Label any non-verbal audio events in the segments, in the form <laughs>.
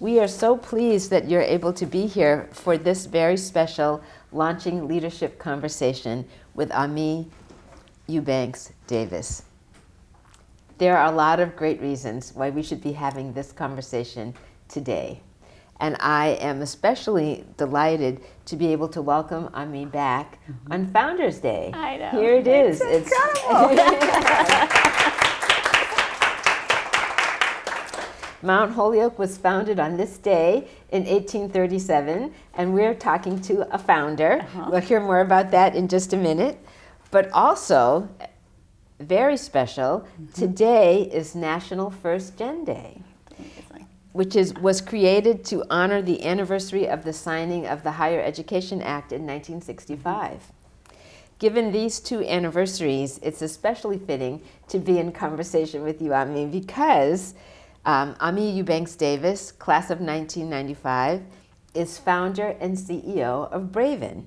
We are so pleased that you're able to be here for this very special launching leadership conversation with Ami Eubanks Davis. There are a lot of great reasons why we should be having this conversation today. And I am especially delighted to be able to welcome Ami back mm -hmm. on Founders Day. I know. Here it is. It's, it's <laughs> <laughs> Mount Holyoke was founded on this day in 1837, and we're talking to a founder. Uh -huh. We'll hear more about that in just a minute. But also, very special, mm -hmm. today is National First Gen Day, which is, was created to honor the anniversary of the signing of the Higher Education Act in 1965. Given these two anniversaries, it's especially fitting to be in conversation with you, Ami, because um, Ami Eubanks Davis, class of 1995, is founder and CEO of Braven.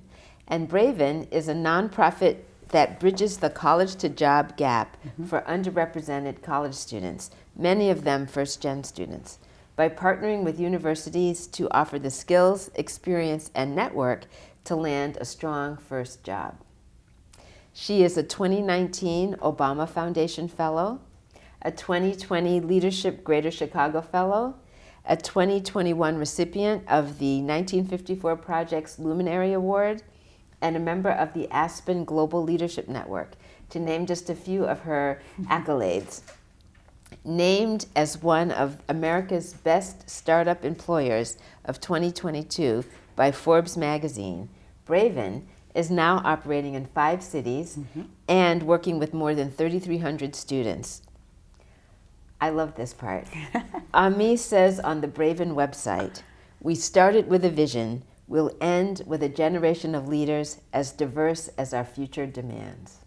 And Braven is a nonprofit that bridges the college to job gap mm -hmm. for underrepresented college students, many of them first gen students, by partnering with universities to offer the skills, experience, and network to land a strong first job. She is a 2019 Obama Foundation Fellow a 2020 Leadership Greater Chicago Fellow, a 2021 recipient of the 1954 Project's Luminary Award, and a member of the Aspen Global Leadership Network, to name just a few of her <laughs> accolades. Named as one of America's best startup employers of 2022 by Forbes magazine, Braven is now operating in five cities mm -hmm. and working with more than 3,300 students. I love this part. Ami says on the Braven website, we started with a vision, we'll end with a generation of leaders as diverse as our future demands.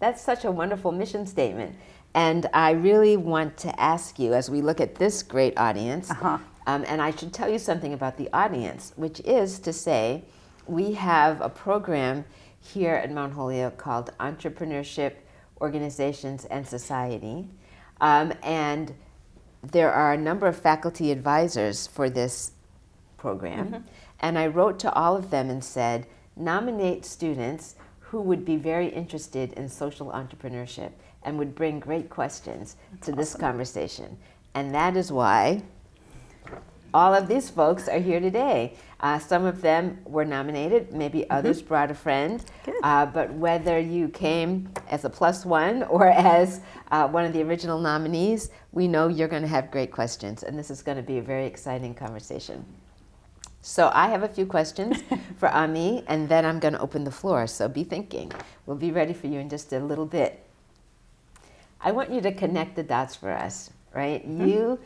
That's such a wonderful mission statement. And I really want to ask you, as we look at this great audience, uh -huh. um, and I should tell you something about the audience, which is to say, we have a program here at Mount Holyoke called Entrepreneurship, Organizations, and Society. Um, and there are a number of faculty advisors for this program. Mm -hmm. And I wrote to all of them and said, nominate students who would be very interested in social entrepreneurship and would bring great questions That's to this conversation. And that is why all of these folks are here today. Uh, some of them were nominated, maybe mm-hmm. others mm -hmm. brought a friend, uh, but whether you came as a plus one or <laughs> as uh, one of the original nominees, we know you're going to have great questions, and this is going to be a very exciting conversation. So I have a few questions <laughs> for Ami, and then I'm going to open the floor, so be thinking. We'll be ready for you in just a little bit. I want you to connect the dots for us, right? Mm -hmm. You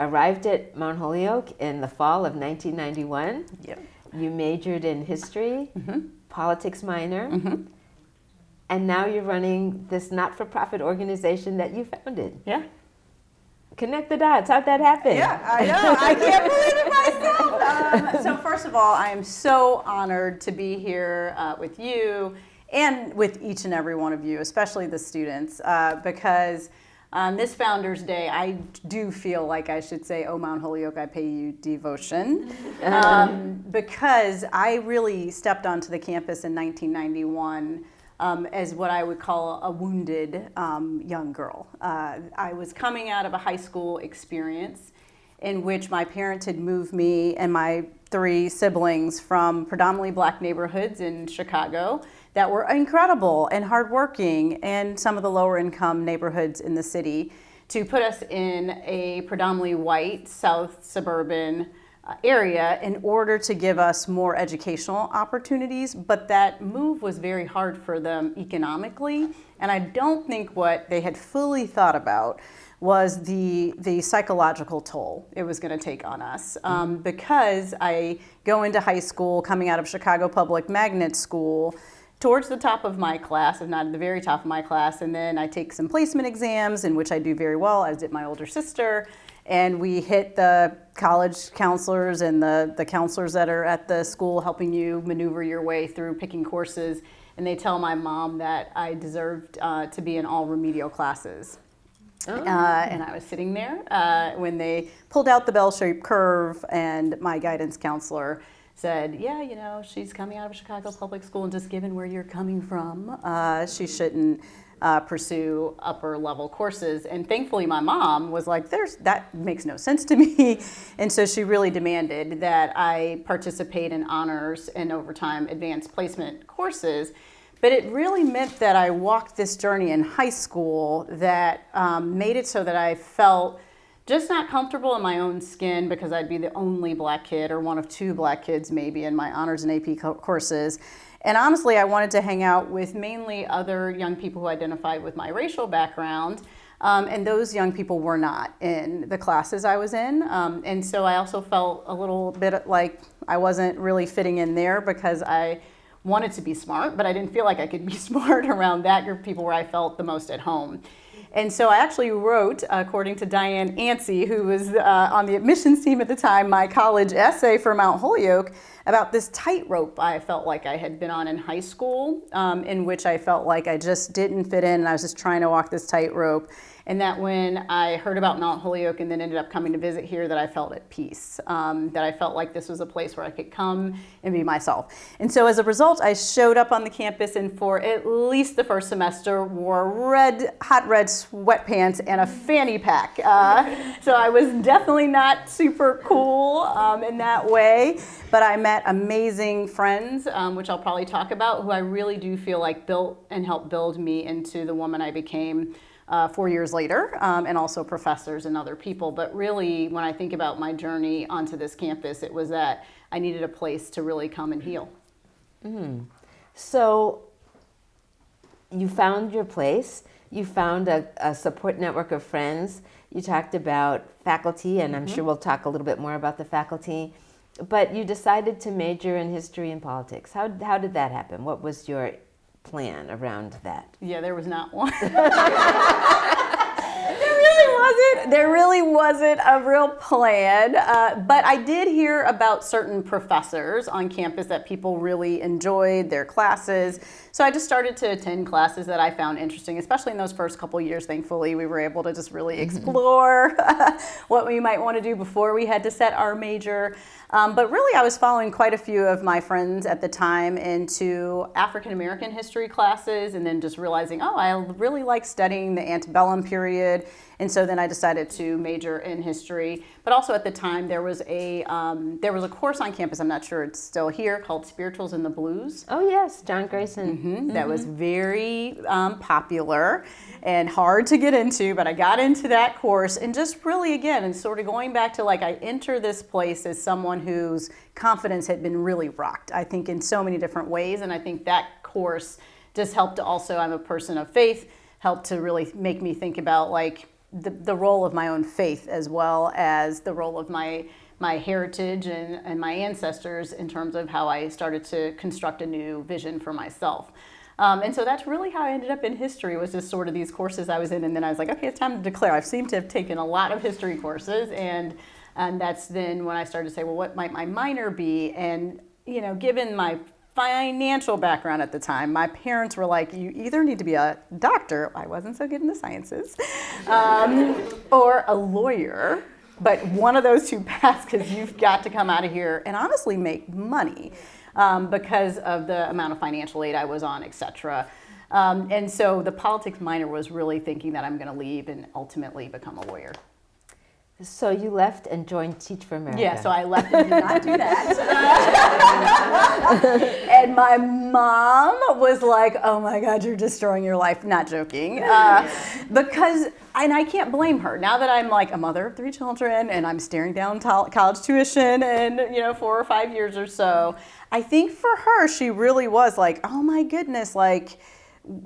arrived at Mount Holyoke in the fall of 1991. Yep. You majored in history, mm -hmm. politics minor, mm -hmm. and now you're running this not-for-profit organization that you founded. Yeah. Connect the dots. How'd that happen? Yeah, I know. I can't believe it myself. <laughs> Um, so first of all, I am so honored to be here uh, with you and with each and every one of you, especially the students, uh, because on this Founders Day, I do feel like I should say, oh, Mount Holyoke, I pay you devotion. <laughs> Um, because I really stepped onto the campus in 1991 um, as what I would call a wounded um, young girl. Uh, I was coming out of a high school experience in which my parents had moved me and my three siblings from predominantly black neighborhoods in Chicago that were incredible and hardworking and some of the lower income neighborhoods in the city to put us in a predominantly white south suburban uh, area in order to give us more educational opportunities, but that move was very hard for them economically. And I don't think what they had fully thought about was the, the psychological toll it was going to take on us. Um, because I go into high school coming out of Chicago Public Magnet School, towards the top of my class, if not at the very top of my class, and then I take some placement exams in which I do very well, as did my older sister, and we hit the college counselors and the, the counselors that are at the school helping you maneuver your way through picking courses, and they tell my mom that I deserved uh, to be in all remedial classes. Uh, and I was sitting there uh, when they pulled out the bell-shaped curve, and my guidance counselor said, "Yeah, you know, she's coming out of Chicago public school, and just given where you're coming from, uh, she shouldn't." Uh, pursue upper level courses. And thankfully, my mom was like, "There's that makes no sense to me," <laughs> and so she really demanded that I participate in honors and overtime advanced placement courses. But it really meant that I walked this journey in high school that um, made it so that I felt just not comfortable in my own skin because I'd be the only black kid or one of two black kids maybe in my honors and AP co- courses. And honestly, I wanted to hang out with mainly other young people who identified with my racial background. Um, and those young people were not in the classes I was in. Um, and so I also felt a little bit like I wasn't really fitting in there because I wanted to be smart, but I didn't feel like I could be <laughs> smart around that group of people where I felt the most at home. And so I actually wrote, according to Diane Anci, who was uh, on the admissions team at the time, my college essay for Mount Holyoke about this tightrope I felt like I had been on in high school, um, in which I felt like I just didn't fit in and I was just trying to walk this tightrope and that when I heard about Mount Holyoke and then ended up coming to visit here, that I felt at peace. Um, that I felt like this was a place where I could come and be myself. And so as a result, I showed up on the campus and for at least the first semester wore red, hot red sweatpants and a fanny pack. Uh, so I was definitely not super cool um, in that way, but I met amazing friends, um, which I'll probably talk about, who I really do feel like built and helped build me into the woman I became uh, four years later, um, and also professors and other people. But really, when I think about my journey onto this campus, it was that I needed a place to really come and heal. Mm. So you found your place. You found a, a, support network of friends. You talked about faculty, and I'm mm -hmm. sure we'll talk a little bit more about the faculty. But you decided to major in history and politics. How, how did that happen? What was your plan around that? Yeah, there was not one. <laughs> <laughs> <laughs> wasn't. There really wasn't a real plan. Uh, but I did hear about certain professors on campus that people really enjoyed their classes. So I just started to attend classes that I found interesting, especially in those first couple years. Thankfully, we were able to just really mm-hmm. explore <laughs> what we might want to do before we had to set our major. Um, but really, I was following quite a few of my friends at the time into African American history classes, and then just realizing, oh, I really like studying the antebellum period. And so then I decided to major in history. But also at the time, there was a um, there was a course on campus. I'm not sure it's still here called Spirituals in the Blues. Oh yes, John Grayson. Mm -hmm, mm -hmm. That was mm-hmm. very um, popular and hard to get into, but I got into that course and just really again and sort of going back to like I enter this place as someone whose confidence had been really rocked. I think in so many different ways, and I think that course just helped to also. I'm a person of faith. Helped to really make me think about like the, the role of my own faith as well as the role of my my heritage and, and my ancestors in terms of how I started to construct a new vision for myself. Um, and so that's really how I ended up in history was just sort of these courses I was in and then I was like, okay, it's time to declare. I've seemed to have taken a lot of history courses and and that's then when I started to say, well, what might my minor be? And you know, given my financial background at the time. My parents were like, you either need to be a doctor, I wasn't so good in the sciences, um, or a lawyer. But one of those two <laughs> paths because you've got to come out of here and honestly make money um, because of the amount of financial aid I was on, etc. Um, and so the politics minor was really thinking that I'm going to leave and ultimately become a lawyer. So you left and joined Teach for America. Yeah, so I left and did not do that. <laughs> and my mom was like, oh my God, you're destroying your life. Not joking. Uh, because, and I can't blame her. Now that I'm like a mother of three children and I'm staring down college tuition in, you know, four or five years or so, I think for her, she really was like, oh my goodness, like,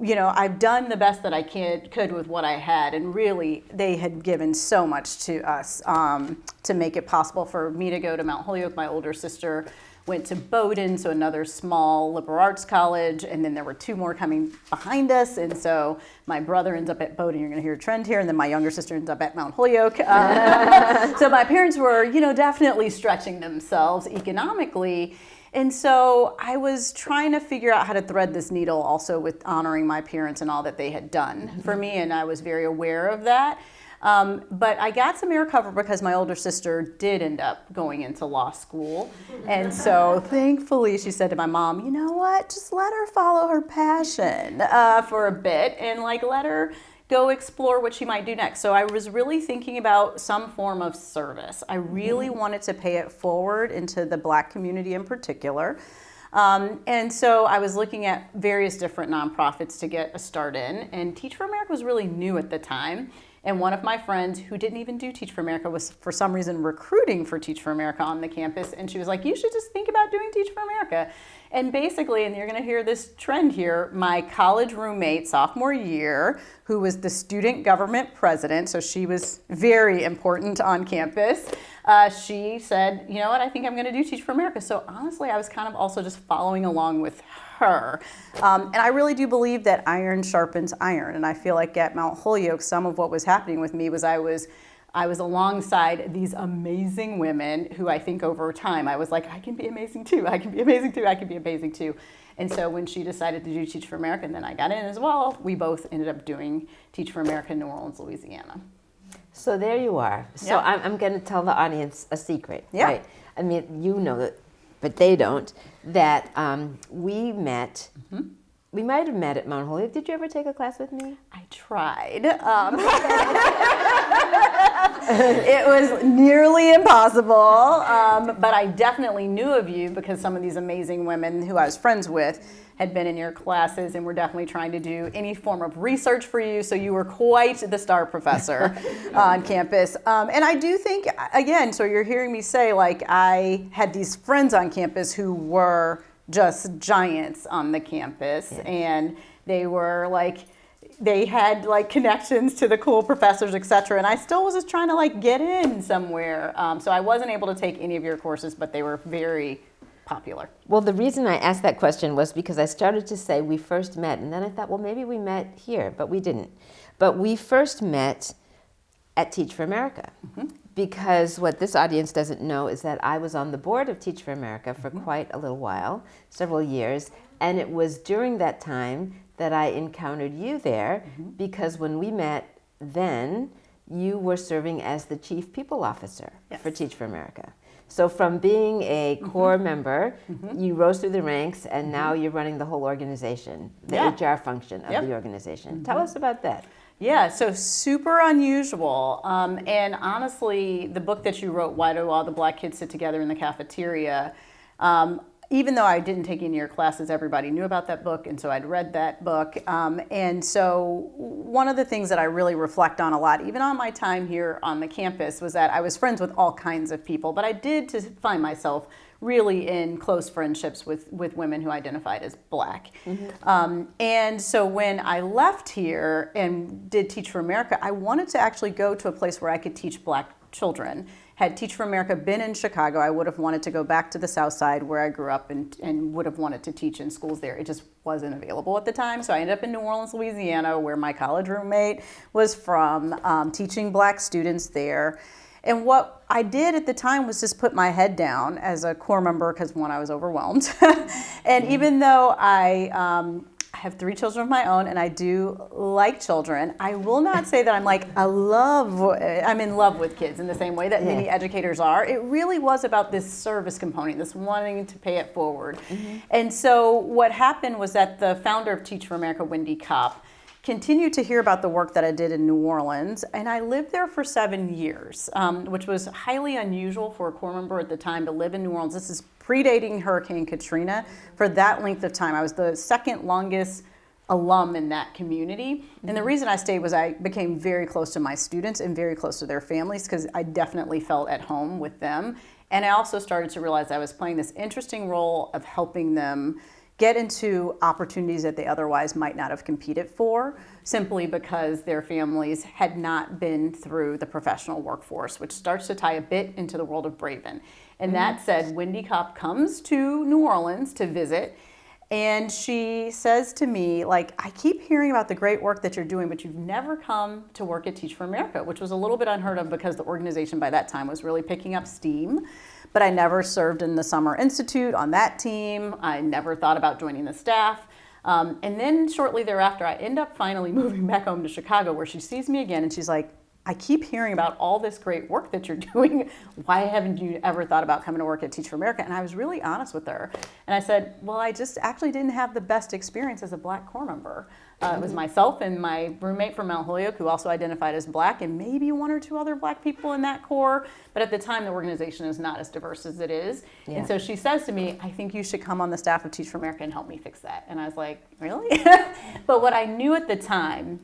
you know, I've done the best that I could, could with what I had, and really, they had given so much to us um, to make it possible for me to go to Mount Holyoke. My older sister went to Bowdoin, so another small liberal arts college, and then there were two more coming behind us, and so my brother ends up at Bowdoin. You're going to hear a trend here, and then my younger sister ends up at Mount Holyoke. Uh, <laughs> so my parents were, you know, definitely stretching themselves economically. And so I was trying to figure out how to thread this needle also with honoring my parents and all that they had done for me, and I was very aware of that. Um, but I got some air cover because my older sister did end up going into law school. And so <laughs> thankfully she said to my mom, you know what, just let her follow her passion uh, for a bit and like let her go explore what she might do next. So I was really thinking about some form of service. I really mm-hmm. wanted to pay it forward into the black community in particular. Um, and so I was looking at various different nonprofits to get a start in, and Teach for America was really new at the time. And one of my friends who didn't even do Teach for America was for some reason recruiting for Teach for America on the campus. And she was like, you should just think about doing Teach for America. And basically, and you're going to hear this trend here, my college roommate sophomore year, who was the student government president, so she was very important on campus, uh, she said, you know what, I think I'm going to do Teach for America. So honestly, I was kind of also just following along with her. Um, and I really do believe that iron sharpens iron. And I feel like at Mount Holyoke, some of what was happening with me was I was I was alongside these amazing women who I think over time I was like, I can be amazing too. I can be amazing too. I can be amazing too. And so when she decided to do Teach for America, and then I got in as well, we both ended up doing Teach for America in New Orleans, Louisiana. So there you are. So I'm, I'm going to tell the audience a secret. Yeah. Right? I mean, you know it, but they don't. That um, we met. Mm-hmm we might have met at Mount Holyoke. Did you ever take a class with me? I tried. Um, <laughs> <laughs> it was nearly impossible, um, but I definitely knew of you because some of these amazing women who I was friends with had been in your classes and were definitely trying to do any form of research for you. So you were quite the star professor <laughs> on campus. Um, and I do think, again, so you're hearing me say, like, I had these friends on campus who were just giants on the campus. Yeah. and they were like they had like connections to the cool professors etc and i still was just trying to like get in somewhere. Um, so i wasn't able to take any of your courses but they were very popular. Well the reason i asked that question was because i started to say we first met and then i thought well maybe we met here but we didn't. But we first met at teach for america. Mm-hmm because what this audience doesn't know is that I was on the board of Teach for America for mm -hmm. quite a little while, several years, and it was during that time that I encountered you there mm -hmm. because when we met then, you were serving as the Chief People Officer yes. for Teach for America. So from being a mm-hmm. corps mm -hmm. member, you rose through the ranks and now mm-hmm. you're running the whole organization, the yeah. HR function of yep. the organization. Tell us about that. Yeah, so super unusual. Um, and honestly, the book that you wrote, Why Do All the Black Kids Sit Together in the Cafeteria, um, even though I didn't take any of your classes, everybody knew about that book, and so I'd read that book. Um, and so, one of the things that I really reflect on a lot, even on my time here on the campus, was that I was friends with all kinds of people, but I did to find myself really in close friendships with, with women who identified as black. Mm-hmm. Um, and so when I left here and did Teach for America, I wanted to actually go to a place where I could teach black children. Had Teach for America been in Chicago, I would have wanted to go back to the South Side where I grew up and, and would have wanted to teach in schools there. It just wasn't available at the time. So I ended up in New Orleans, Louisiana, where my college roommate was from, um, teaching black students there. And what I did at the time was just put my head down as a corps member because one, I was overwhelmed. <laughs> and mm-hmm. even though I, um, have three children of my own and I do like children. I will not say that I'm like I love I'm in love with kids in the same way that yeah. many educators are. It really was about this service component, this wanting to pay it forward. Mm-hmm. And so what happened was that the founder of Teach for America, Wendy Kopp, continued to hear about the work that I did in New Orleans, and I lived there for seven years, um, which was highly unusual for a corps member at the time to live in New Orleans. This is predating Hurricane Katrina. For that length of time, I was the second longest alum in that community. And the reason I stayed was I became very close to my students and very close to their families because I definitely felt at home with them. And I also started to realize I was playing this interesting role of helping them get into opportunities that they otherwise might not have competed for simply because their families had not been through the professional workforce, which starts to tie a bit into the world of Braven. And mm-hmm. that said, Wendy Kopp comes to New Orleans to visit And she says to me, like, I keep hearing about the great work that you're doing, but you've never come to work at Teach for America, which was a little bit unheard of because the organization by that time was really picking up steam. But I never served in the Summer Institute on that team. I never thought about joining the staff. Um, and then shortly thereafter, I end up finally <laughs> moving back home to Chicago where she sees me again and she's like, I keep hearing about all this great work that you're <laughs> doing. Why haven't you ever thought about coming to work at Teach for America? And I was really honest with her. And I said, Well, I just actually didn't have the best experience as a black corps member. Uh, it was mm-hmm. myself and my roommate from Mount Holyoke, who also identified as black, and maybe one or two other black people in that corps. But at the time, the organization is not as diverse as it is. Yeah. And so she says to me, I think you should come on the staff of Teach for America and help me fix that. And I was like, Really? <laughs> but what I knew at the time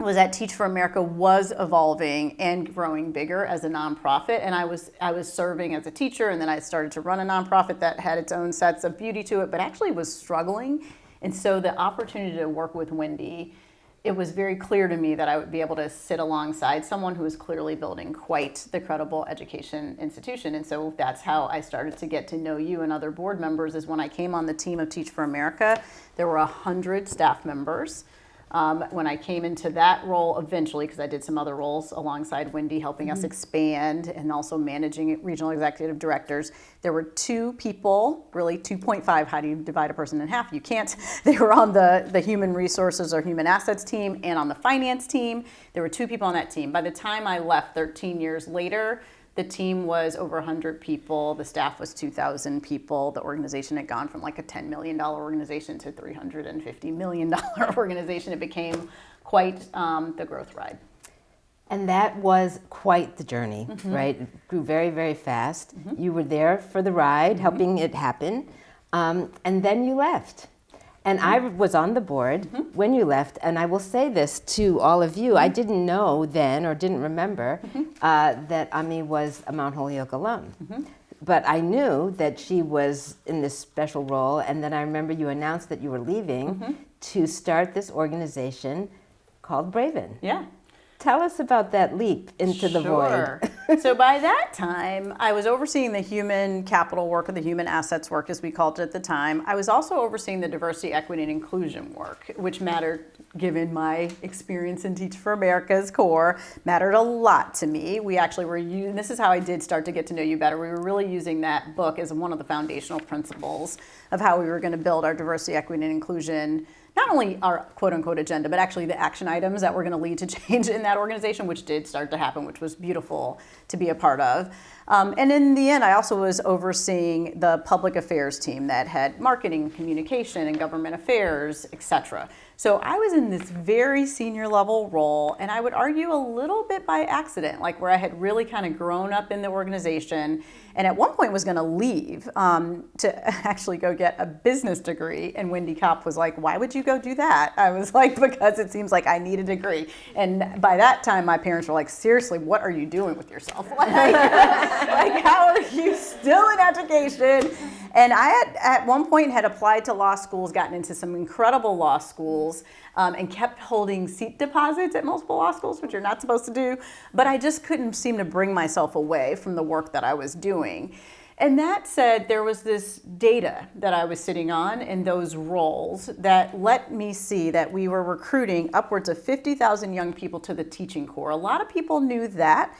was that Teach for America was evolving and growing bigger as a nonprofit, and I was I was serving as a teacher, and then I started to run a nonprofit that had its own sets of beauty to it, but actually was struggling. And so the opportunity to work with Wendy, it was very clear to me that I would be able to sit alongside someone who was clearly building quite the credible education institution. And so that's how I started to get to know you and other board members. Is when I came on the team of Teach for America, there were a hundred staff members. Um, when I came into that role eventually, because I did some other roles alongside Wendy, helping mm-hmm. us expand and also managing regional executive directors, there were two people, really 2.5. How do you divide a person in half? You can't. <laughs> They were on the, the human resources or human assets team and on the finance team. There were two people on that team. By the time I left 13 years later, the team was over 100 people. The staff was 2,000 people. The organization had gone from like a $10 million organization to $350 million <laughs> organization. It became quite um, the growth ride. And that was quite the journey, mm-hmm. right? It grew very, very fast. Mm-hmm. You were there for the ride, mm-hmm. helping it happen. Um, and then you left. And I was on the board mm -hmm. when you left, and I will say this to all of you. Mm -hmm. I didn't know then or didn't remember mm -hmm. uh, that Ami was a Mount Holyoke alum. Mm-hmm. But I knew that she was in this special role, and then I remember you announced that you were leaving mm-hmm. to start this organization called Braven. Yeah. Tell us about that leap into the sure. void. <laughs> so by that time, I was overseeing the human capital work or the human assets work, as we called it at the time. I was also overseeing the diversity, equity, and inclusion work, which mattered, given my experience in Teach for America's corps, mattered a lot to me. We actually were using, this is how I did start to get to know you better. We were really using that book as one of the foundational principles of how we were going to build our diversity, equity, and inclusion not only our quote unquote agenda, but actually the action items that were going to lead to <laughs> change in that organization, which did start to happen, which was beautiful to be a part of. Um, and in the end, I also was overseeing the public affairs team that had marketing, communication, and government affairs, et cetera. So I was in this very senior level role, and I would argue a little bit by accident, like where I had really kind of grown up in the organization, and at one point was going to leave um, to <laughs> actually go get a business degree. And Wendy Kopp was like, "Why would you go do that?" I was <laughs> like, "Because it seems like I need a degree." And by that time, my parents were like, "Seriously, what are you doing with yourself? <laughs> Like, like how are you still in education?" And I had, at one point had applied to law schools, gotten into some incredible law schools, um, and kept holding seat deposits at multiple law schools, which you're not supposed to do. But I just couldn't seem to bring myself away from the work that I was doing. And that said, there was this data that I was sitting on in those roles that let me see that we were recruiting upwards of 50,000 young people to the teaching corps. A lot of people knew that.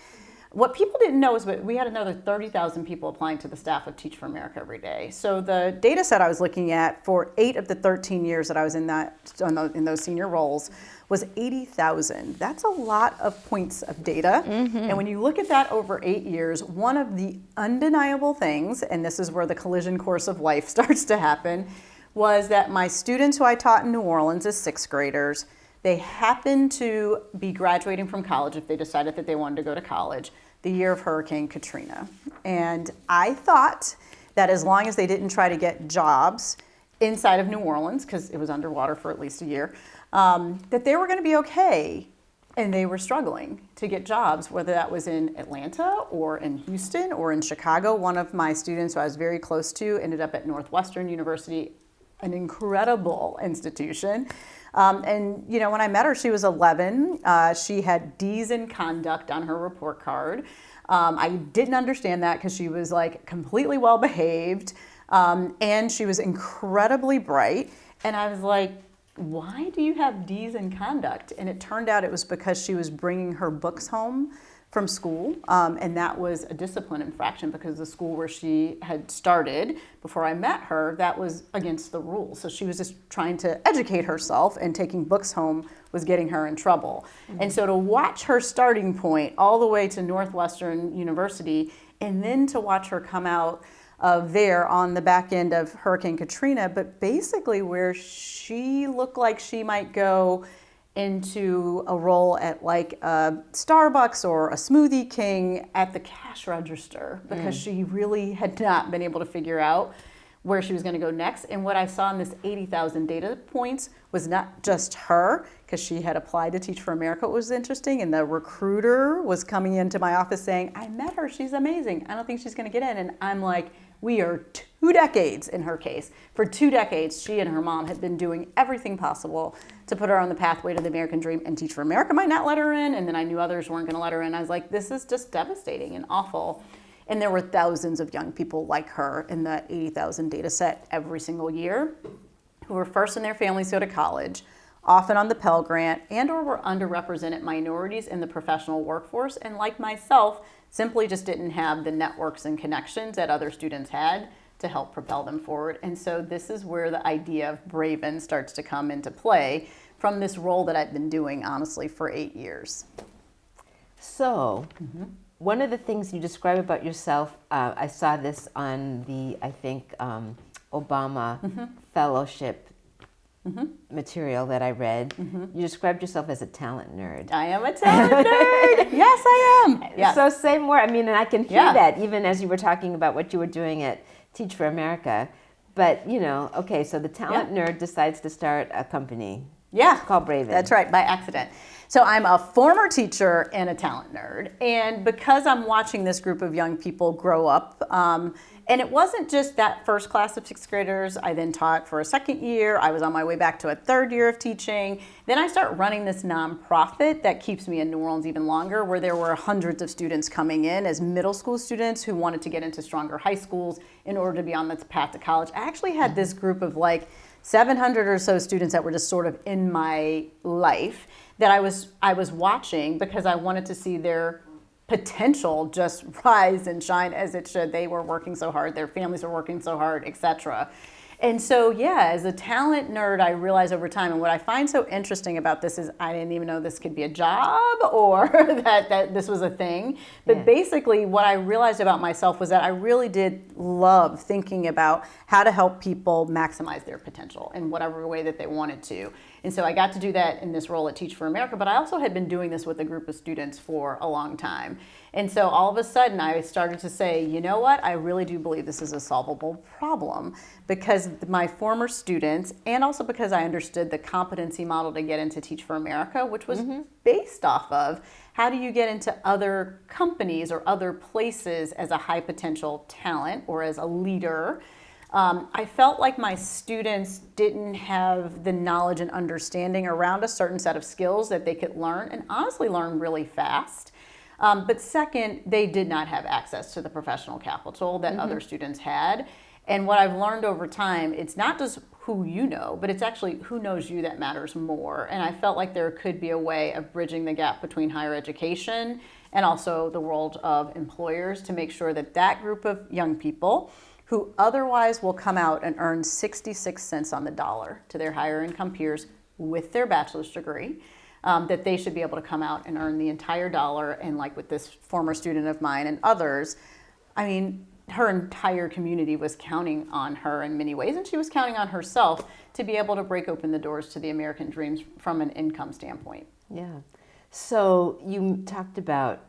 What people didn't know is that we had another 30,000 people applying to the staff of Teach for America every day. So the data set I was looking at for eight of the 13 years that I was in that in those senior roles was 80,000. That's a lot of points of data. Mm-hmm. And when you look at that over eight years, one of the undeniable things, and this is where the collision course of life <laughs> starts to happen, was that my students who I taught in New Orleans as sixth graders, they happened to be graduating from college if they decided that they wanted to go to college the year of Hurricane Katrina. And I thought that as long as they didn't try to get jobs inside of New Orleans, because it was underwater for at least a year, um, that they were going to be okay. And they were struggling to get jobs, whether that was in Atlanta or in Houston or in Chicago. One of my students who I was very close to ended up at Northwestern University, an incredible institution. Um, and you know, when I met her, she was 11. Uh, she had D's in conduct on her report card. Um, I didn't understand that because she was like completely well behaved. Um, and she was incredibly bright. And I was like, why do you have D's in conduct? And it turned out it was because she was bringing her books home from school, um, and that was a discipline infraction because the school where she had started before I met her, that was against the rules. So she was just trying to educate herself, and taking books home was getting her in trouble. Mm-hmm. And so to watch her starting point all the way to Northwestern University, and then to watch her come out of there on the back end of Hurricane Katrina, but basically where she looked like she might go into a role at like a Starbucks or a Smoothie King at the cash register because mm. she really had not been able to figure out where she was going to go next. And what I saw in this 80,000 data points was not just her, because she had applied to Teach for America, it was interesting. And the recruiter was coming into my office saying, I met her, she's amazing. I don't think she's going to get in. And I'm like, we are two decades in her case. For two decades, she and her mom had been doing everything possible to put her on the pathway to the American dream and Teach for America might not let her in. And then I knew others weren't going to let her in. I was like, this is just devastating and awful. And there were thousands of young people like her in that 80,000 data set every single year who were first in their families to go to college, often on the Pell Grant, and or were underrepresented minorities in the professional workforce, and like myself, simply just didn't have the networks and connections that other students had to help propel them forward. And so this is where the idea of Braven starts to come into play from this role that I've been doing, honestly, for eight years. So, mm-hmm. one of the things you describe about yourself, uh, I saw this on the, I think, um, Obama mm-hmm. Fellowship mm-hmm. material that I read, mm-hmm. you described yourself as a talent nerd. I am a talent <laughs> nerd. yes, I am. Yeah. So say more. I mean, and I can hear yeah. that even as you were talking about what you were doing at Teach for America. But you know, okay, so the talent yeah. nerd decides to start a company. Yeah, it's called Braven. That's right, by accident. So I'm a former teacher and a talent nerd, and because I'm watching this group of young people grow up. Um, and it wasn't just that first class of sixth graders. I then taught for a second year. I was on my way back to a third year of teaching. Then I start running this nonprofit that keeps me in New Orleans even longer, where there were hundreds of students coming in as middle school students who wanted to get into stronger high schools in order to be on the path to college. I actually had this group of like 700 or so students that were just sort of in my life that I was I was watching because I wanted to see their potential just <laughs> rise and shine as it should. They were working so hard, their families were working so hard, etc. And so, yeah, as a talent nerd, I realize over time, and what I find so interesting about this is I didn't even know this could be a job <laughs> or <laughs> that, that this was a thing. But yeah. basically, what I realized about myself was that I really did love thinking about how to help people maximize their potential in whatever way that they wanted to. And so I got to do that in this role at Teach for America, but I also had been doing this with a group of students for a long time. And so all of a sudden I started to say, you know what, I really do believe this is a solvable problem because my former students, and also because I understood the competency model to get into Teach for America, which was mm-hmm. based off of how do you get into other companies or other places as a high potential talent or as a leader um, I felt like my students didn't have the knowledge and understanding around a certain set of skills that they could learn and honestly learn really fast. Um, but second, they did not have access to the professional capital that mm-hmm. other students had. And what I've learned over time, it's not just who you know, but it's actually who knows you that matters more. And I felt like there could be a way of bridging the gap between higher education and also the world of employers to make sure that that group of young people who otherwise will come out and earn 66 cents on the dollar to their higher income peers with their bachelor's degree. Um, that they should be able to come out and earn the entire dollar. And like with this former student of mine and others, I mean, her entire community was counting on her in many ways, and she was counting on herself to be able to break open the doors to the American dreams from an income standpoint. Yeah. So you talked about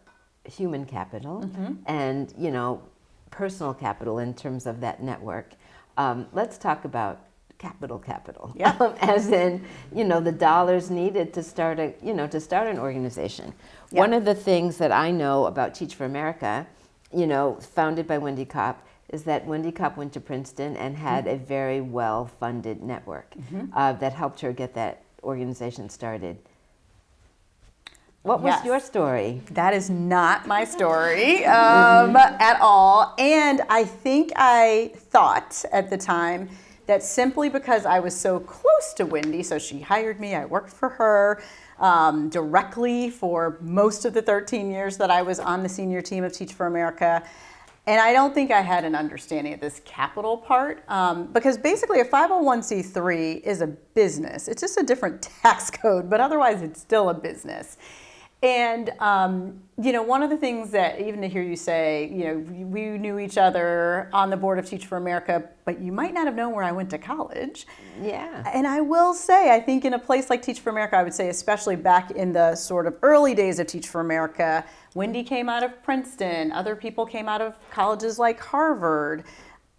human capital, mm-hmm. and you know personal capital in terms of that network. Um, let's talk about capital capital yeah. <laughs> Um, as in you know the dollars needed to start a you know to start an organization yeah. one of the things that i know about teach for america you know founded by wendy kopp is that wendy kopp went to princeton and had mm-hmm. a very well funded network mm-hmm. uh, that helped her get that organization started What was Yes. your story? That is not my <laughs> story um, at all. And I think I thought at the time that simply because I was so close to Wendy, so she hired me, I worked for her um, directly for most of the 13 years that I was on the senior team of Teach for America. And I don't think I had an understanding of this capital part um, because basically a 501c3 is a business. It's just a different <laughs> tax code, but otherwise it's still a business. And um, you know, one of the things that even to hear you say, you know, we knew each other on the board of Teach for America, but you might not have known where I went to college. Yeah. And I will say, I think in a place like Teach for America, I would say, especially back in the sort of early days of Teach for America, Wendy came out of Princeton, other people came out of colleges like Harvard.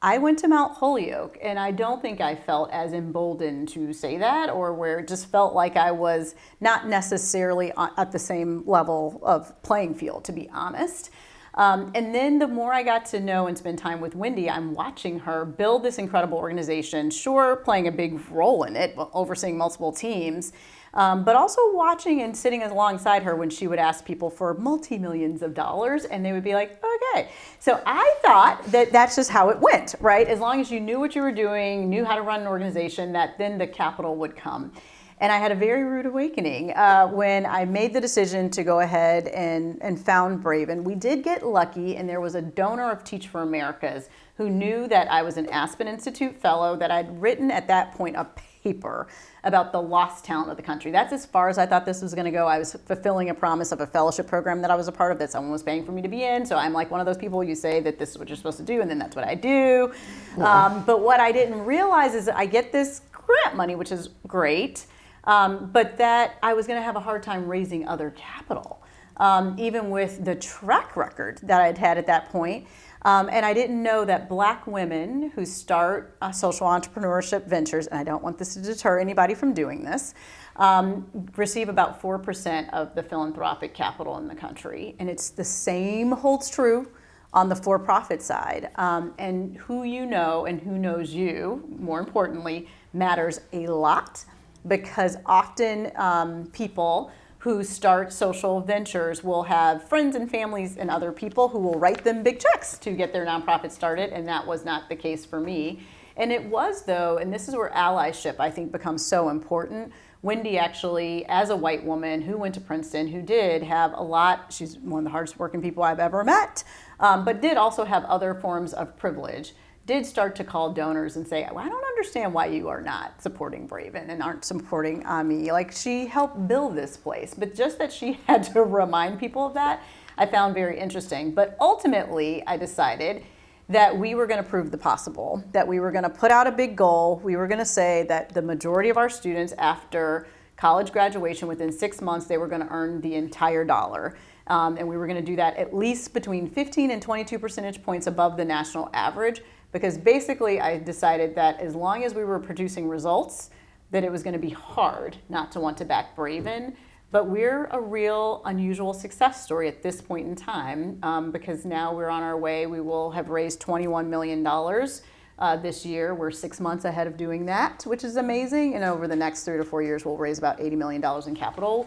I went to Mount Holyoke, and I don't think I felt as emboldened to say that, or where it just felt like I was not necessarily at the same level of playing field, to be honest. Um, and then the more I got to know and spend time with Wendy, I'm watching her build this incredible organization, sure, playing a big role in it, overseeing multiple teams, um, but also watching and sitting alongside her when she would ask people for multi millions of dollars, and they would be like, okay. So I thought that that's just how it went, right? As long as you knew what you were doing, knew how to run an organization, that then the capital would come. And I had a very rude awakening uh, when I made the decision to go ahead and, and found Braven. We did get lucky, and there was a donor of Teach for Americas who knew that I was an Aspen Institute fellow, that I'd written at that point a paper about the lost talent of the country. That's as far as I thought this was going to go. I was fulfilling a promise of a fellowship program that I was a part of that someone was paying for me to be in. So I'm like one of those people you say that this is what you're supposed to do, and then that's what I do. Um, but what I didn't realize is that I get this grant money, which is great. Um, but that I was going to have a hard time raising other capital, um, even with the track record that I'd had at that point. Um, and I didn't know that black women who start uh, social entrepreneurship ventures, and I don't want this to deter anybody from doing this, um, receive about 4% of the philanthropic capital in the country. And it's the same holds true on the for profit side. Um, and who you know and who knows you, more importantly, matters a lot because often um, people who start social ventures will have friends and families and other people who will write them big checks to get their nonprofit started, and that was not the case for me. And it was, though, and this is where allyship I think becomes so important. Wendy actually, as a white woman who went to Princeton, who did have a lot, she's one of the hardest working people I've ever met, um, but did also have other forms of privilege did start to call donors and say, well, I don't understand why you are not supporting Braven and aren't supporting Ami. Like she helped build this place, but just that she <laughs> had to remind people of that, I found very interesting. But ultimately, I decided that we were going to prove the possible, that we were going to put out a big goal. We were going to say that the majority of our students after college graduation, within six months, they were going to earn the entire dollar. Um, and we were going to do that at least between 15 and 22 percentage points above the national average because basically I decided that as long as we were producing results, that it was going to be hard not to want to back Braven. But we're a real unusual success story at this point in time um, because now we're on our way. We will have raised $21 million uh, this year. We're six months ahead of doing that, which is amazing. And over the next three to four years, we'll raise about $80 million in capital.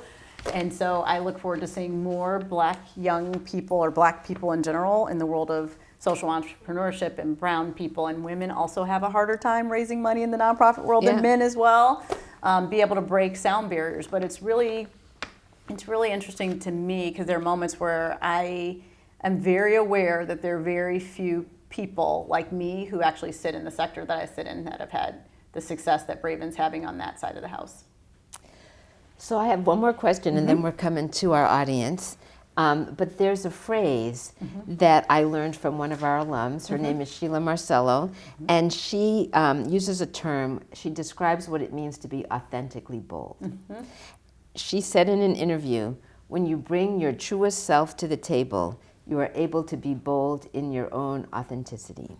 And so I look forward to seeing more black young people or black people in general in the world of social entrepreneurship and brown people and women also have a harder time raising money in the nonprofit world Yeah. than men as well. Um, be able to break sound barriers, but it's really, it's really interesting to me because there are moments where I am very aware that there are very few people like me who actually sit in the sector that I sit in that have had the success that Braven's having on that side of the house. So I have one more question, and then we're coming to our audience. Um, but there's a phrase that I learned from one of our alums. Her name is Sheila Marcelo, and she um, uses a term. She describes what it means to be authentically bold. She said in an interview, "When you bring your truest self to the table, you are able to be bold in your own authenticity."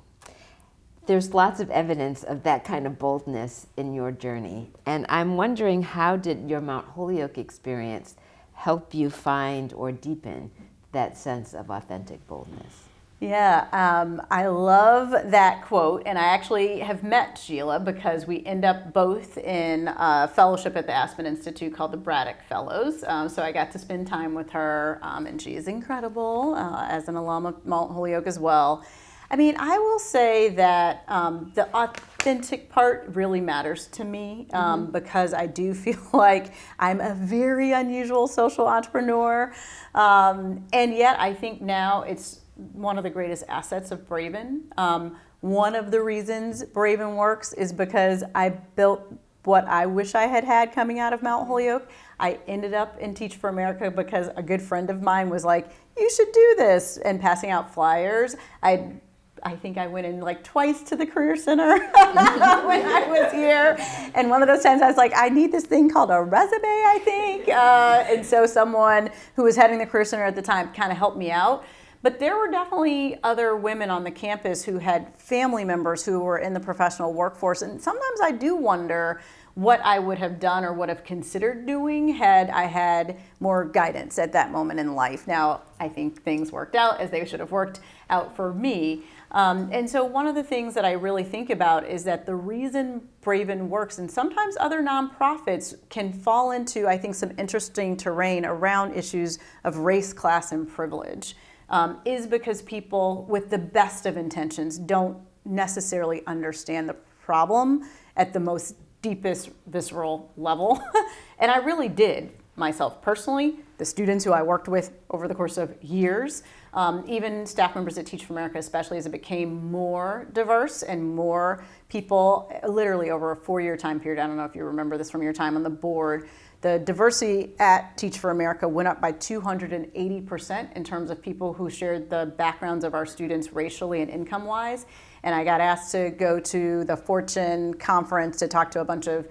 there's lots of evidence of that kind of boldness in your journey. And I'm wondering how did your Mount Holyoke experience help you find or deepen that sense of authentic boldness? Yeah, um, I love that quote, and I actually have met Sheila because we end up both in a fellowship at the Aspen Institute called the Braddock Fellows. Um, so I got to spend time with her, um, and she is incredible uh, as an alum of Mount Holyoke as well. I mean, I will say that um, the authentic part really matters to me um, mm-hmm. because I do <laughs> feel like I'm a very unusual social entrepreneur. Um, and yet, I think now it's one of the greatest assets of Braven. Um, one of the reasons Braven works is because I built what I wish I had had coming out of Mount Holyoke. I ended up in Teach for America because a good friend of mine was like, you should do this, and passing out flyers. I I think I went in like twice to the Career Center <laughs> when I was here. And one of those times I was like, I need this thing called a resume, I think. Uh, and so someone who was heading the Career Center at the time kind of helped me out. But there were definitely other women on the campus who had family members who were in the professional workforce. And sometimes I do wonder what I would have done or would have considered doing had I had more guidance at that moment in life. Now, I think things worked out as they should have worked out for me. Um, and so one of the things that I really think about is that the reason Braven works, and sometimes other nonprofits can fall into, I think, some interesting terrain around issues of race, class, and privilege um, is because people with the best of intentions don't necessarily understand the problem at the most deepest visceral level. <laughs> and I really did myself personally, the students who I worked with over the course of years, um, even staff members at Teach for America, especially as it became more diverse and more people, literally over a four year time period. I don't know if you remember this from your time on the board the diversity at Teach for America went up by 280% in terms of people who shared the backgrounds of our students racially and income wise. And I got asked to go to the Fortune conference to talk to a bunch of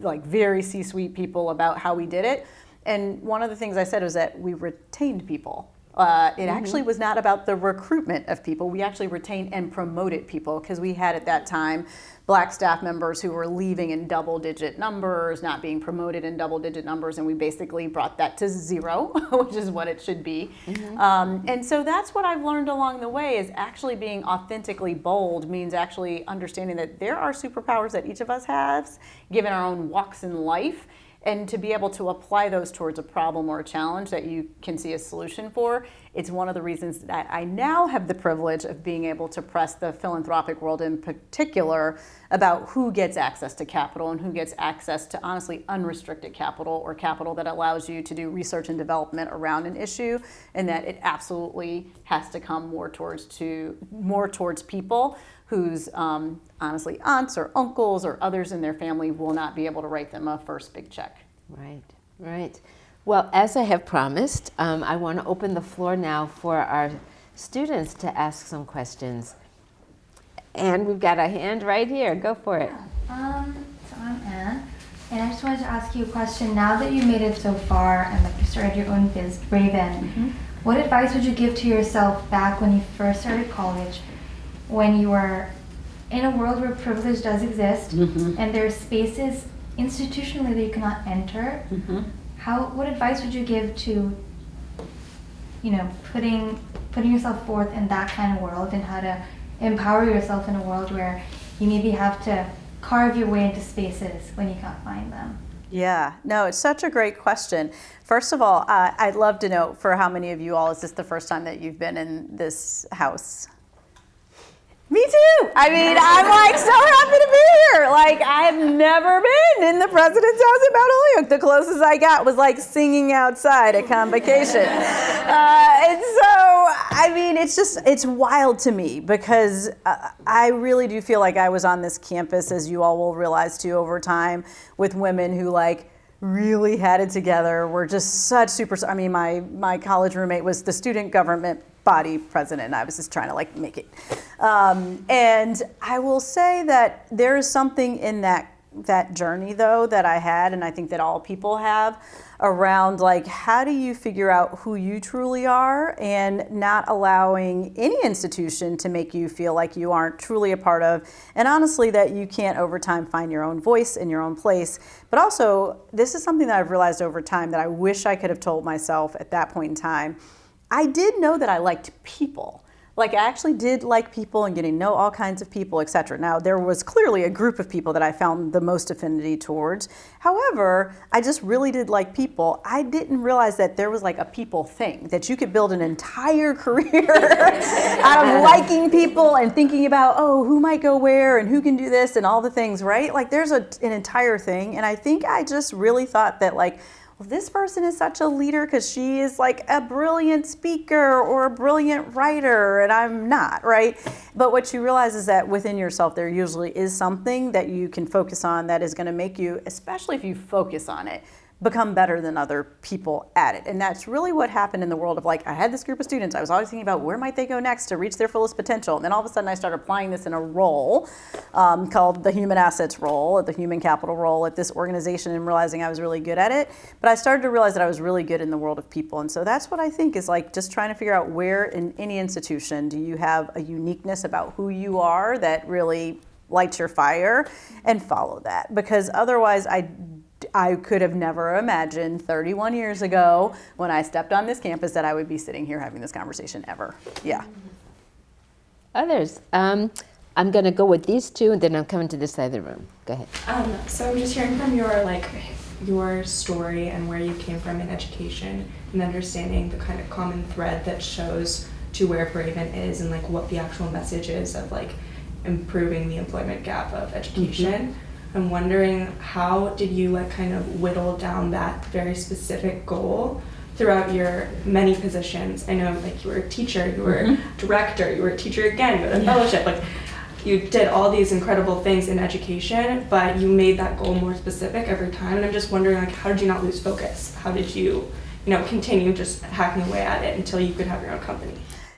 like very C-suite people about how we did it. And one of the things I said was that we retained people. Uh, it mm-hmm. actually was not about the recruitment of people. We actually retained and promoted people because we had at that time black staff members who were leaving in double digit numbers, not being promoted in double digit numbers, and we basically brought that to zero, <laughs> which is what it should be. Mm-hmm. Um, and so that's what I've learned along the way is actually being authentically bold means actually understanding that there are superpowers that each of us has, given our own walks in life and to be able to apply those towards a problem or a challenge that you can see a solution for, it's one of the reasons that I now have the privilege of being able to press the philanthropic world in particular about who gets access to capital and who gets access to honestly unrestricted capital or capital that allows you to do research and development around an issue and that it absolutely has to come more towards to more towards people whose um, honestly aunts or uncles or others in their family will not be able to write them a first big check. Right, right. Well, as I have promised, um, I want to open the floor now for our students to ask some questions. And we've got a hand right here. Go for it. Um, so I'm Anne, and I just wanted to ask you a question. Now that you've made it so far and like you started your own biz, Braven, mm -hmm. what advice would you give to yourself back when you first started college when you are in a world where privilege does exist mm-hmm. and there are spaces institutionally that you cannot enter, mm-hmm. how what advice would you give to you know putting putting yourself forth in that kind of world and how to empower yourself in a world where you maybe have to carve your way into spaces when you can't find them? Yeah, no, it's such a great question. First of all, uh, I'd love to know for how many of you all is this the first time that you've been in this house? Me too. I mean, I'm like so happy to be here. Like, I've never been in the president's house at Mount Holyoke. The closest I got was like singing outside at convocation. Uh, and so, I mean, it's just, it's wild to me because uh, I really do feel like I was on this campus, as you all will realize too over time, with women who like, really had it together. We're just such super. I mean, my my college roommate was the student government body president. I was just trying to like make it. Um, and I will say that there is something in that that journey though that I had, and I think that all people have around like how do you figure out who you truly are and not allowing any institution to make you feel like you aren't truly a part of and honestly that you can't over time find your own voice in your own place but also this is something that I've realized over time that I wish I could have told myself at that point in time I did know that I liked people. like I actually did like people and getting to know all kinds of people, etc. Now there was clearly a group of people that I found the most affinity towards. However, I just really did like people. I didn't realize that there was like a people thing that you could build an entire <laughs> career <laughs> out of liking people and thinking about oh who might go where and who can do this and all the things, right? Like there's a, an entire thing, and I think I just really thought that like this person is such a leader because she is like a brilliant speaker or a brilliant writer, and I'm not, right? But what you realize is that within yourself, there usually is something that you can focus on that is going to make you, especially if you focus on it, become better than other people at it. And that's really what happened in the world of like, I had this group of students, I was always thinking about where might they go next to reach their fullest potential. And then all of a sudden I started applying this in a role um, called the human assets role, the human capital role at this organization and realizing I was really good at it. But I started to realize that I was really good in the world of people. And so that's what I think is like just trying to figure out where in any institution do you have a uniqueness about who you are that really lights your fire and follow that. Because otherwise I I could have never imagined 31 years ago when I stepped on this campus that I would be sitting here having this conversation ever. Yeah. Others. Um, I'm going to go with these two, and then I'm coming to this side of the room. Go ahead. Um, so I'm just hearing from your like your story and where you came from in education, and understanding the kind of common thread that shows to where Braven is, and like what the actual message is of like improving the employment gap of education. Mm-hmm. I'm wondering how did you like kind of whittle down that very specific goal throughout your many positions? I know like you were a teacher, you were mm-hmm. director, you were a teacher again, you had a fellowship, like you did all these incredible things in education, but you made that goal more specific every time. And I'm just wondering like how did you not lose focus? How did you, you know, continue just hacking away at it until you could have your own company?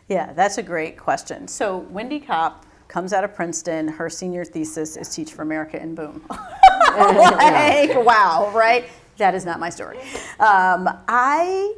Yeah, that's a great question. So Wendy Kopp comes out of Princeton. Her senior thesis is Teach for America, and boom. <laughs> like, wow, right? That is not my story. Um, I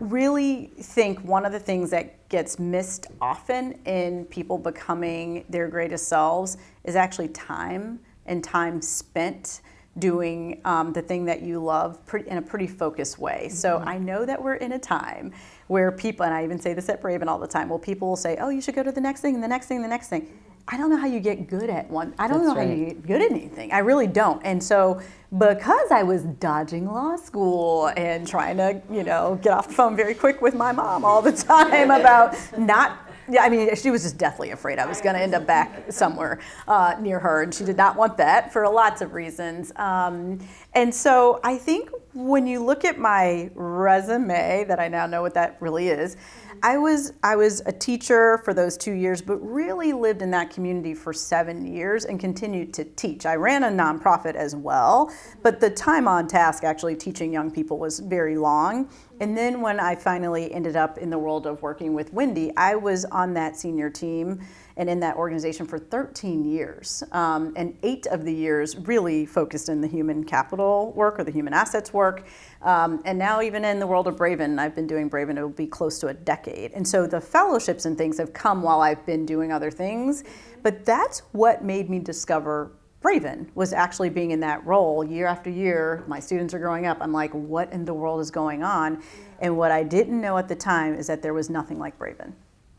really think one of the things that gets missed often in people becoming their greatest selves is actually time and time spent doing um, the thing that you love pretty, in a pretty focused way. Mm-hmm. So I know that we're in a time where people, and I even say this at Braven all the time, well, people will say, oh, you should go to the next thing, and the next thing, the next thing. I don't know how you get good at one. I don't That's know right. how you get good at anything. I really don't. And so because I was dodging law school and trying to, you know, get off the phone very quick with my mom all the <laughs> time about not yeah, I mean, she was just deathly afraid I was going to end up back somewhere uh, near her, and she did not want that for lots of reasons. Um, and so I think when you look at my resume, that I now know what that really is, I was I was a teacher for those two years, but really lived in that community for seven years and continued to teach. I ran a nonprofit as well, but the time on task actually teaching young people was very long. And then when I finally ended up in the world of working with Wendy, I was on that senior team and in that organization for 13 years. Um, and eight of the years really focused in the human capital work or the human assets work. Um, and now, even in the world of Braven, I've been doing Braven, it will be close to a decade. And so the fellowships and things have come while I've been doing other things. But that's what made me discover Braven was actually being in that role year after year. My students are growing up. I'm like, what in the world is going on? And what I didn't know at the time is that there was nothing like Braven.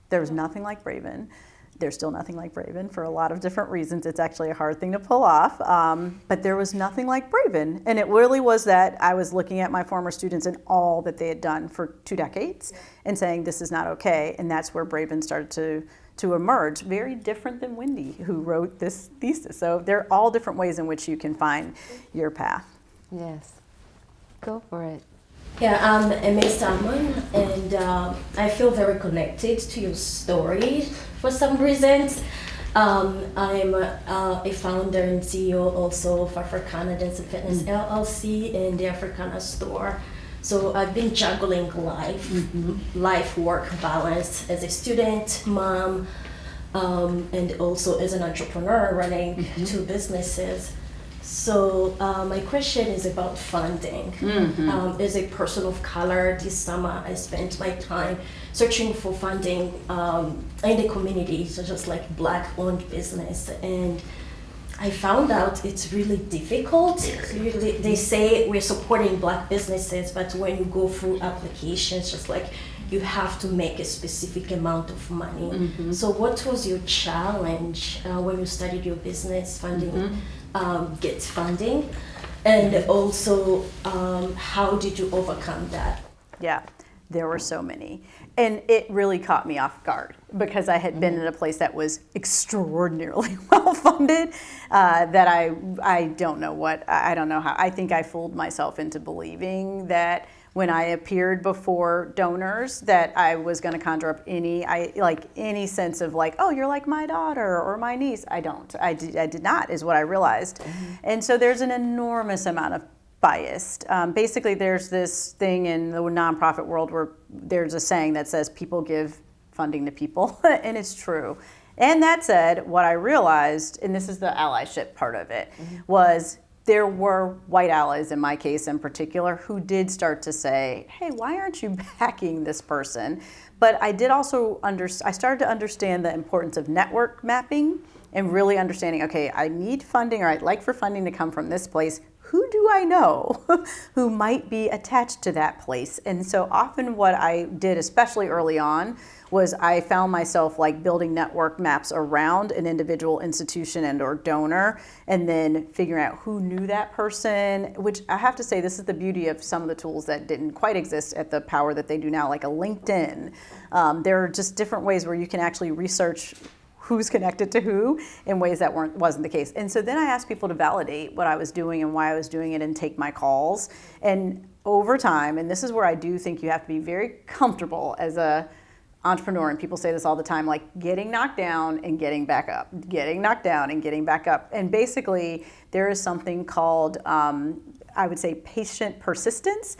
There was nothing like Braven. There's still nothing like Braven for a lot of different reasons. It's actually a hard thing to pull off. Um, but there was nothing like Braven. And it really was that I was looking at my former students and all that they had done for two decades and saying, this is not okay. And that's where Braven started to, to emerge. Very different than Wendy, who wrote this thesis. So there are all different ways in which you can find your path. Yes. Go for it. Yeah, I'm Emma Salmon, and uh, I feel very connected to your story for some reasons. Um, I'm uh, a founder and CEO also of Africana Dance and Fitness mm. LLC and the Africana store. So I've been juggling life, mm -hmm. life work balance as a student, mom, um, and also as an entrepreneur running mm -hmm. two businesses. So uh, my question is about funding. Mm-hmm. Um, as a person of color, this summer I spent my time searching for funding um, in the community, so just like black-owned business, and I found out it's really difficult. Really, they say we're supporting black businesses, but when you go through applications, just like you have to make a specific amount of money. So, what was your challenge uh, when you started your business funding, um, get funding, and also um, how did you overcome that? Yeah, there were so many. And it really caught me off guard because I had been in a place that was extraordinarily <laughs> well funded uh, that I, I don't know what, I I don't know how, I think I fooled myself into believing that when I appeared before donors that I was going to conjure up any, I like any sense of like, oh, you're like my daughter or my niece. I don't. I did, I did not, is what I realized. And so there's an enormous amount of biased. Um, basically, there's this thing in the nonprofit world where there's a saying that says people give funding to people, <laughs> and it's true. And that said, what I realized, and this is the allyship part of it, was there were white allies in my case in particular who did start to say, "Hey, why aren't you <laughs> backing this person?" But I did also under I started to understand the importance of network mapping and really understanding, okay, I need funding or I'd like for funding to come from this place who do I know <laughs> who might be attached to that place? And so often what I did, especially early on, was I found myself like building network maps around an individual institution and or donor and then figuring out who knew that person, which I have to say this is the beauty of some of the tools that didn't quite exist at the power that they do now, like a LinkedIn. Um, there are just different ways where you can actually research who's connected to who in ways that weren't wasn't the case. And so then I asked people to validate what I was doing and why I was doing it and take my calls. And over time, and this is where I do think you have to be very comfortable as a entrepreneur and people say this all the time like getting knocked down and getting back up getting knocked down and getting back up and basically there is something called um, i would say patient persistence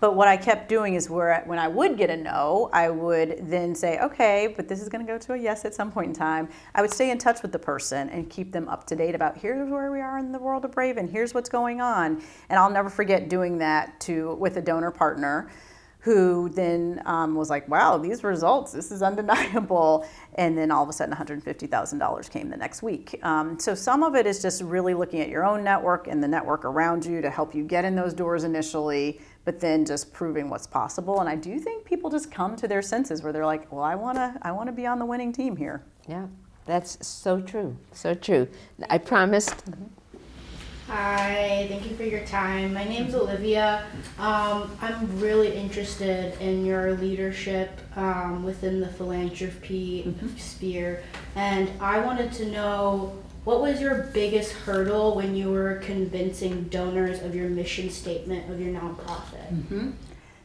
but what I kept doing is where when I would get a no, I would then say, okay, but this is going to go to a yes at some point in time. I would stay in touch with the person and keep them up to date about here's where we are in the world of Braven and here's what's going on. And I'll never forget doing that to with a donor partner who then um, was like, wow, these results, this is <laughs> undeniable. And then all of a sudden, $150,000 came the next week. Um, so some of it is just really looking at your own network and the network around you to help you get in those doors initially, but then just proving what's possible. And I do think people just come to their senses where they're like, well, I wanna, I wanna be on the winning team here. Yeah, that's so true. So true. I promised. Hi, thank you for your time. My name's Olivia. Um, I'm really interested in your leadership um, within the philanthropy sphere, and I wanted to know what was your biggest hurdle when you were convincing donors of your mission statement of your nonprofit?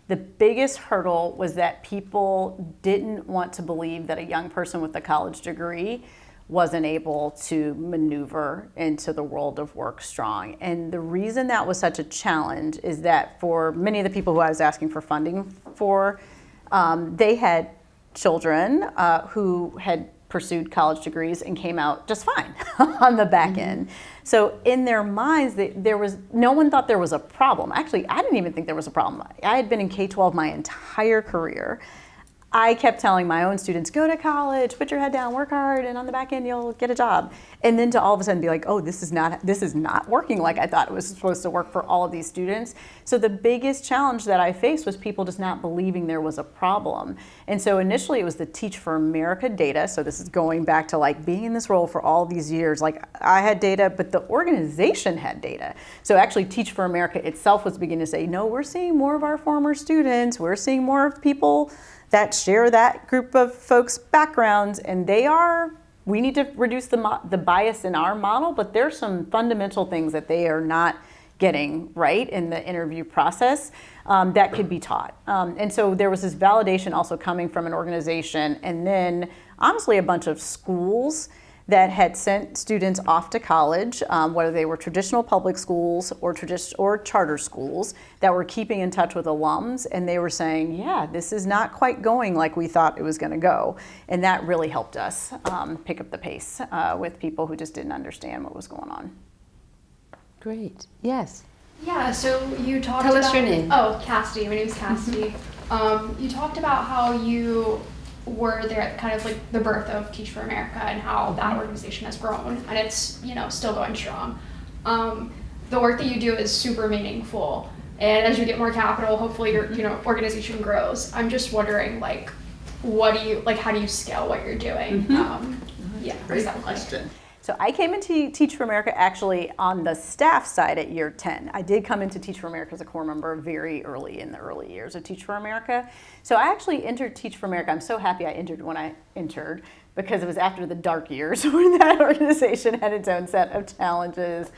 The biggest hurdle was that people didn't want to believe that a young person with a college degree wasn't able to maneuver into the world of work strong. And the reason that was such a challenge is that for many of the people who I was asking for funding for, um, they had children uh, who had pursued college degrees and came out just fine <laughs> on the back mm-hmm. end. So in their minds, they, there was no one thought there was a problem. Actually, I didn't even think there was a problem. I had been in K-12 my entire career. I kept telling my own students, go to college, put your head down, work hard, and on the back end you'll get a job. And then to all of a sudden be like, oh, this is not this is not working like I thought it was supposed to work for all of these students. So the biggest challenge that I faced was people just not believing there was a problem. And so initially it was the Teach for America data. So this is going back to like being in this role for all these years. Like I had data, but the organization had data. So actually Teach for America itself was beginning to say, no, we're seeing more of our former students. We're seeing more of people that share that group of folks' backgrounds, and they are. We need to reduce the the bias in our model, but there's some fundamental things that they are not getting right in the interview process um, that could be taught. Um, and so there was this validation also coming from an organization, and then honestly a bunch of schools that had sent students off to college, um, whether they were traditional public schools or tradi- or charter schools, that were keeping in touch with alums, and they were saying, "Yeah, this is not quite going like we thought it was going to go," and that really helped us um, pick up the pace uh, with people who just didn't understand what was going on. Great. Yes. Yeah, so you talked Tell us your name. Oh, Cassidy. My name's Cassidy. <laughs> um, you talked about how you were there at kind of like the birth of Teach for America and how that organization has grown and it's you know still going strong. Um, the work that you do is super meaningful, and as you get more capital, hopefully your you know organization grows. I'm just wondering like, what do you like? How do you scale what you're doing? Um, yeah, what does that look like? So I came into Teach for America actually on the staff side at year 10. I did come into Teach for America as a corps member very early in the early years of Teach for America. So I actually entered Teach for America. I'm so happy I entered when I entered because it was after the dark years <laughs> when that organization had its own set of challenges.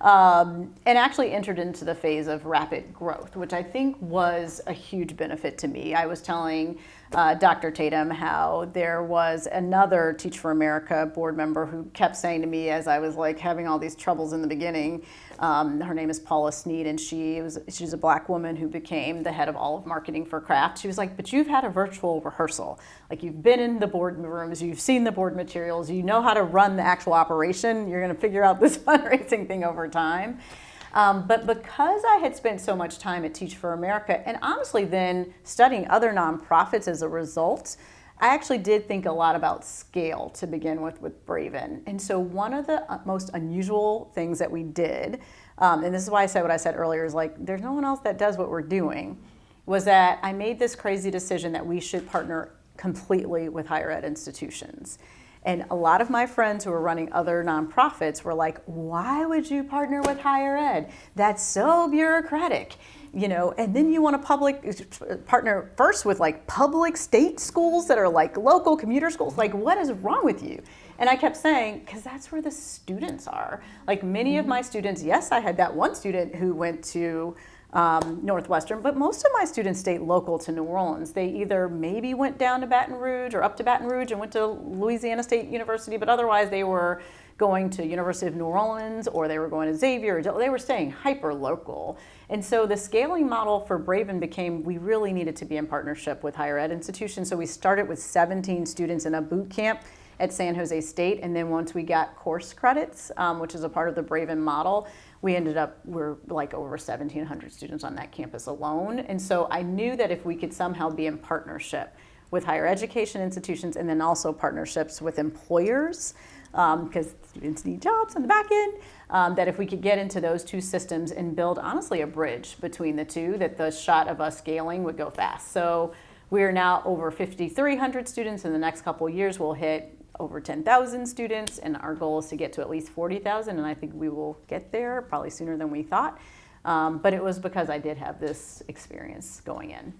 Um, and actually entered into the phase of rapid growth, which I think was a huge benefit to me. I was telling uh, Dr. Tatum how there was another Teach for America board member who kept saying to me as I was like having all these troubles in the beginning, um, her name is Paula Sneed, and she was she's a black woman who became the head of all of marketing for Kraft. She was like, "But you've had a virtual rehearsal. Like you've been in the board rooms, you've seen the board materials, you know how to run the actual operation. You're going to figure out this <laughs> fundraising thing over time." Um, but because I had spent so much time at Teach for America, and honestly then studying other nonprofits as a result, I actually did think a lot about scale to begin with with Braven. And so one of the uh, most unusual things that we did, um, and this is why I said what I said earlier, is like there's no one else that does what we're doing, was that I made this crazy decision that we should partner completely with higher ed institutions. And a lot of my friends who are running other nonprofits were like, why would you partner with higher ed? That's so bureaucratic. You know, and then you want to public partner first with like public state schools that are like local commuter schools. Like, what is wrong with you? And I kept saying, because that's where the students are. Like many of my students, yes, I had that one student who went to um, Northwestern, but most of my students stayed local to New Orleans. They either maybe went down to Baton Rouge or up to Baton Rouge and went to Louisiana State University, but otherwise they were going to University of New Orleans or they were going to Xavier. They were staying hyper local. And so the scaling model for Braven became we really needed to be in partnership with higher ed institutions. So we started with 17 students in a boot camp at San Jose State. And then once we got course credits, um, which is a part of the Braven model, we ended up, we're like over 1,700 students on that campus alone. And so I knew that if we could somehow be in partnership with higher education institutions and then also partnerships with employers, because um, students need jobs on the back end, um, that if we could get into those two systems and build honestly a bridge between the two, that the shot of us scaling would go fast. So we are now over 5,300 students. In the next couple years, we'll hit over 10,000 students, and our goal is to get to at least 40,000, and I think we will get there probably sooner than we thought. Um, but it was because I did have this experience going in.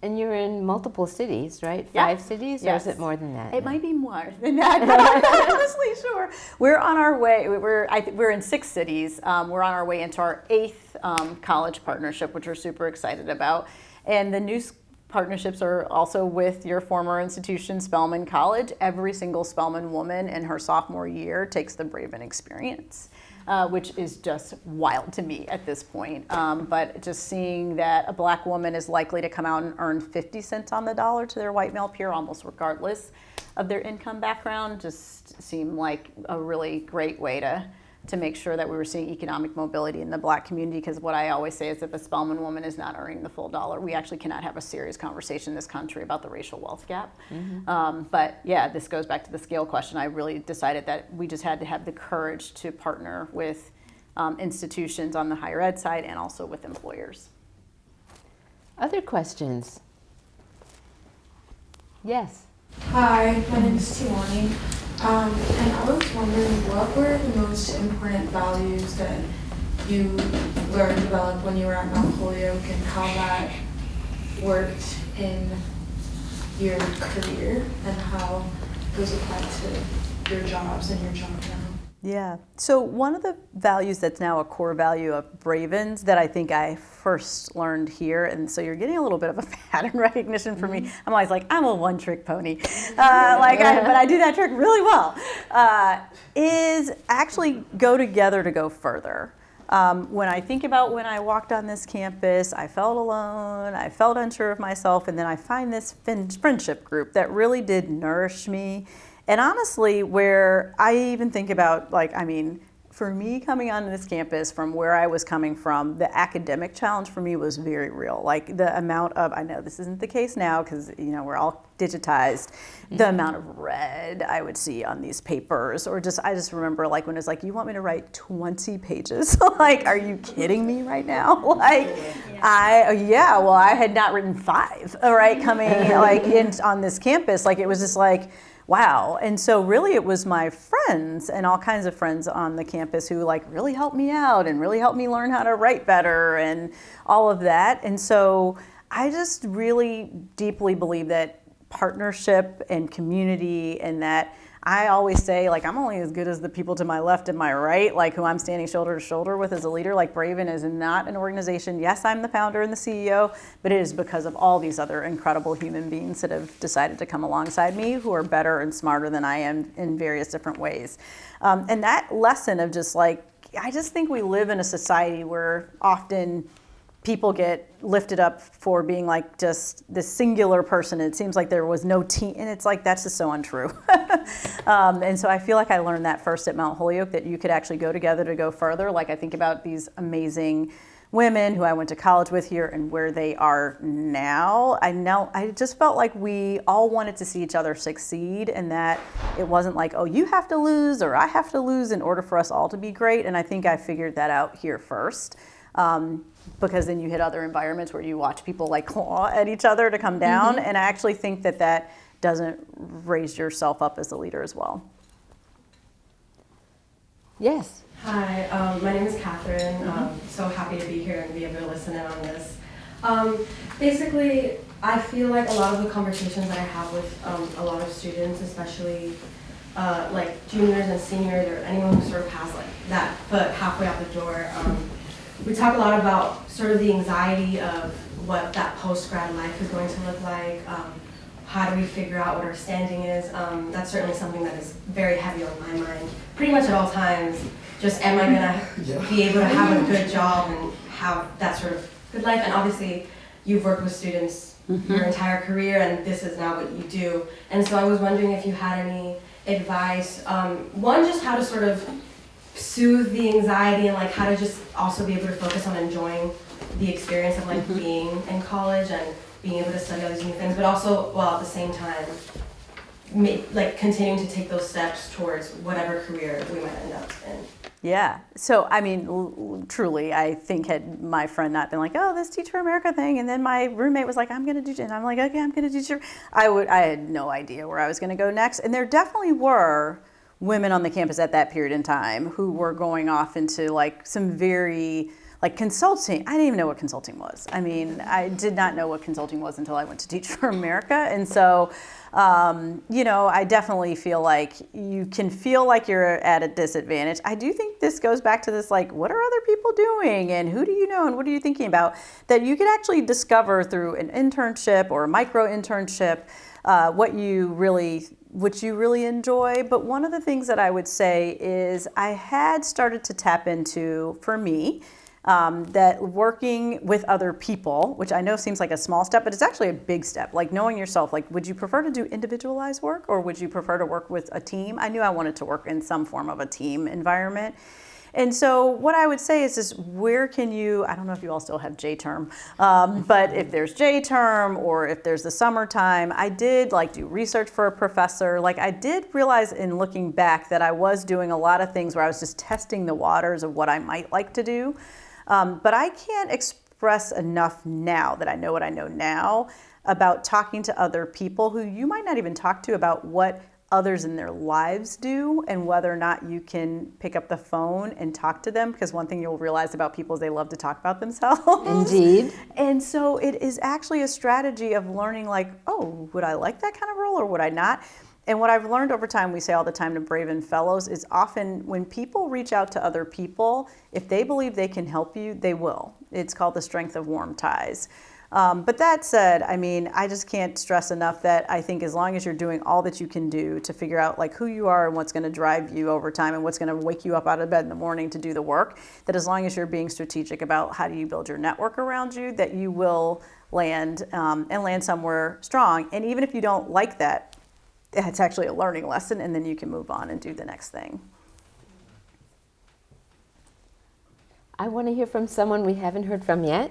And you're in multiple cities, right? Yeah. Five cities, yes. or is it more than that? It might be more than that, <laughs> but I'm not honestly sure. We're on our way. We're I we're in six cities. Um, we're on our way into our eighth um, college partnership, which we're super excited about. And the new partnerships are also with your former institution, Spelman College. Every single Spelman woman in her sophomore year takes the Braven experience. Uh, which is just wild to me at this point. Um, but just seeing that a black woman is likely to come out and earn 50 cents on the dollar to their white male peer, almost regardless of their income background, just seemed like a really great way to to make sure that we were seeing economic mobility in the black community because what I always say is that the Spelman woman is not earning the full dollar, we actually cannot have a serious conversation in this country about the racial wealth gap. Mm-hmm. Um, but yeah, this goes back to the scale question. I really decided that we just had to have the courage to partner with um, institutions on the higher ed side and also with employers. Other questions? Yes. Hi, my name is Tiwani. Um, and I was wondering what were the most important values that you learned developed when you were at Mount Holyoke and how that worked in your career and how those applied to your jobs and your job now? Yeah. So one of the values that's now a core value of Braven's that I think I first learned here, and so you're getting a little bit of a <laughs> pattern recognition for me. I'm always like, I'm a one-trick pony, <laughs> uh, like, I, but I do that trick really well. Uh, is actually go together to go further. Um, when I think about when I walked on this campus, I felt alone, I felt unsure of myself, and then I find this friendship group that really did nourish me and honestly, where I even think about, like, I mean, for me coming onto this campus from where I was coming from, the academic challenge for me was very real. Like the amount of, I know this isn't the case now because, you know, we're all digitized, the mm-hmm. amount of red I would see on these papers, or just, I just remember like when it's like, you want me to write 20 pages? <laughs> like, are you kidding me right now? <laughs> Like, I, yeah, well, I had not written five, all right, coming <laughs> like in on this campus. Like, it was just like, wow. And so really it was my friends and all kinds of friends on the campus who like really helped me out and really helped me learn how to write better and all of that. And so I just really deeply believe that partnership and community and that I always say like I'm only as good as the people to my left and my right, like who I'm standing shoulder to shoulder with as a leader. Like Braven is not an organization. Yes, I'm the founder and the CEO, but it is because of all these other incredible human beings that have decided to come alongside me who are better and smarter than I am in various different ways. Um, and that lesson of just like I just think we live in a society where often people get lifted up for being like just this singular person. It seems like there was no team, and it's like that's just so untrue. <laughs> um, and so I feel like I learned that first at Mount Holyoke that you could actually go together to go further. Like I think about these amazing women who I went to college with here and where they are now. I know I just felt like we all wanted to see each other succeed and that it wasn't like, oh, you have to lose or I have to lose in order for us all to be great. And I think I figured that out here first. Um, because then you hit other environments where you watch people like claw at each other to come down. Mm-hmm. And I actually think that that doesn't raise yourself up as a leader as well. Yes. Hi, um, my name is Catherine. Mm-hmm. Um, so happy to be here and be able to listen in on this. Um, basically, I feel like a lot of the conversations that I have with um, a lot of students, especially uh, like juniors and seniors or anyone who sort of has like that foot halfway out the door, um, we talk a lot about sort of the anxiety of what that post-grad life is going to look like. Um, how do we figure out what our standing is? Um, that's certainly something that is very heavy on my mind, pretty much at all times. Just am I gonna <laughs> be able to have a good job and have that sort of good life? And obviously, you've worked with students your entire career, and this is now what you do. And so I was wondering if you had any advice. Um, one, just how to sort of soothe the anxiety and like how to just also be able to focus on enjoying the experience of like mm-hmm. being in college and being able to study all these new things, but also while at the same time, ma- like continuing to take those steps towards whatever career we might end up in. Yeah. So, I mean, truly, I think had my friend not been like, "Oh, this Teach for America thing," and then my roommate was like, "I'm going to do," and I'm like, "Okay, I'm going to do," teacher," I would, I had no idea where I was going to go next, and there definitely were women on the campus at that period in time who were going off into like some very like consulting. I didn't even know what consulting was. I mean, I did not know what consulting was until I went to <laughs> Teach for America, and so um, you know, I definitely feel like you can feel like you're at a disadvantage. I do think this goes back to this like, what are other people doing and who do you know and what are you thinking about? That you can actually discover through an internship or a micro internship uh, what you really what you really enjoy. But one of the things that I would say is I had started to tap into for me um, that working with other people, which I know seems like a small step, but it's actually a big step. Like knowing yourself, like, would you prefer to do individualized work or would you prefer to work with a team? I knew I wanted to work in some form of a team environment. And so, what I would say is, is where can you? I don't know if you all still have J term, um, but if there's J term or if there's the summertime, I did like do research for a professor. Like I did realize in looking back that I was doing a lot of things where I was just testing the waters of what I might like to do. Um, but I can't express enough now that I know what I know now about talking to other people who you might not even talk to about what others in their lives do and whether or not you can pick up the phone and talk to them because one thing you'll realize about people is they love to talk about themselves Indeed. <laughs> and so it is actually a strategy of learning like oh would i like that kind of role or would i not and what I've learned over time, we say all the time to Braven Fellows, is often when people reach out to other people, if they believe they can help you, they will. It's called the strength of warm ties. Um, but that said, I mean, I just can't stress enough that I think as long as you're doing all that you can do to figure out like who you are and what's going to drive you over time and what's going to wake you up out of bed in the morning to do the work, that as long as you're being strategic about how do you build your network around you, that you will land um, and land somewhere strong. And even if you don't like that, it's actually a learning lesson, and then you can move on and do the next thing. I want to hear from someone we haven't heard from yet.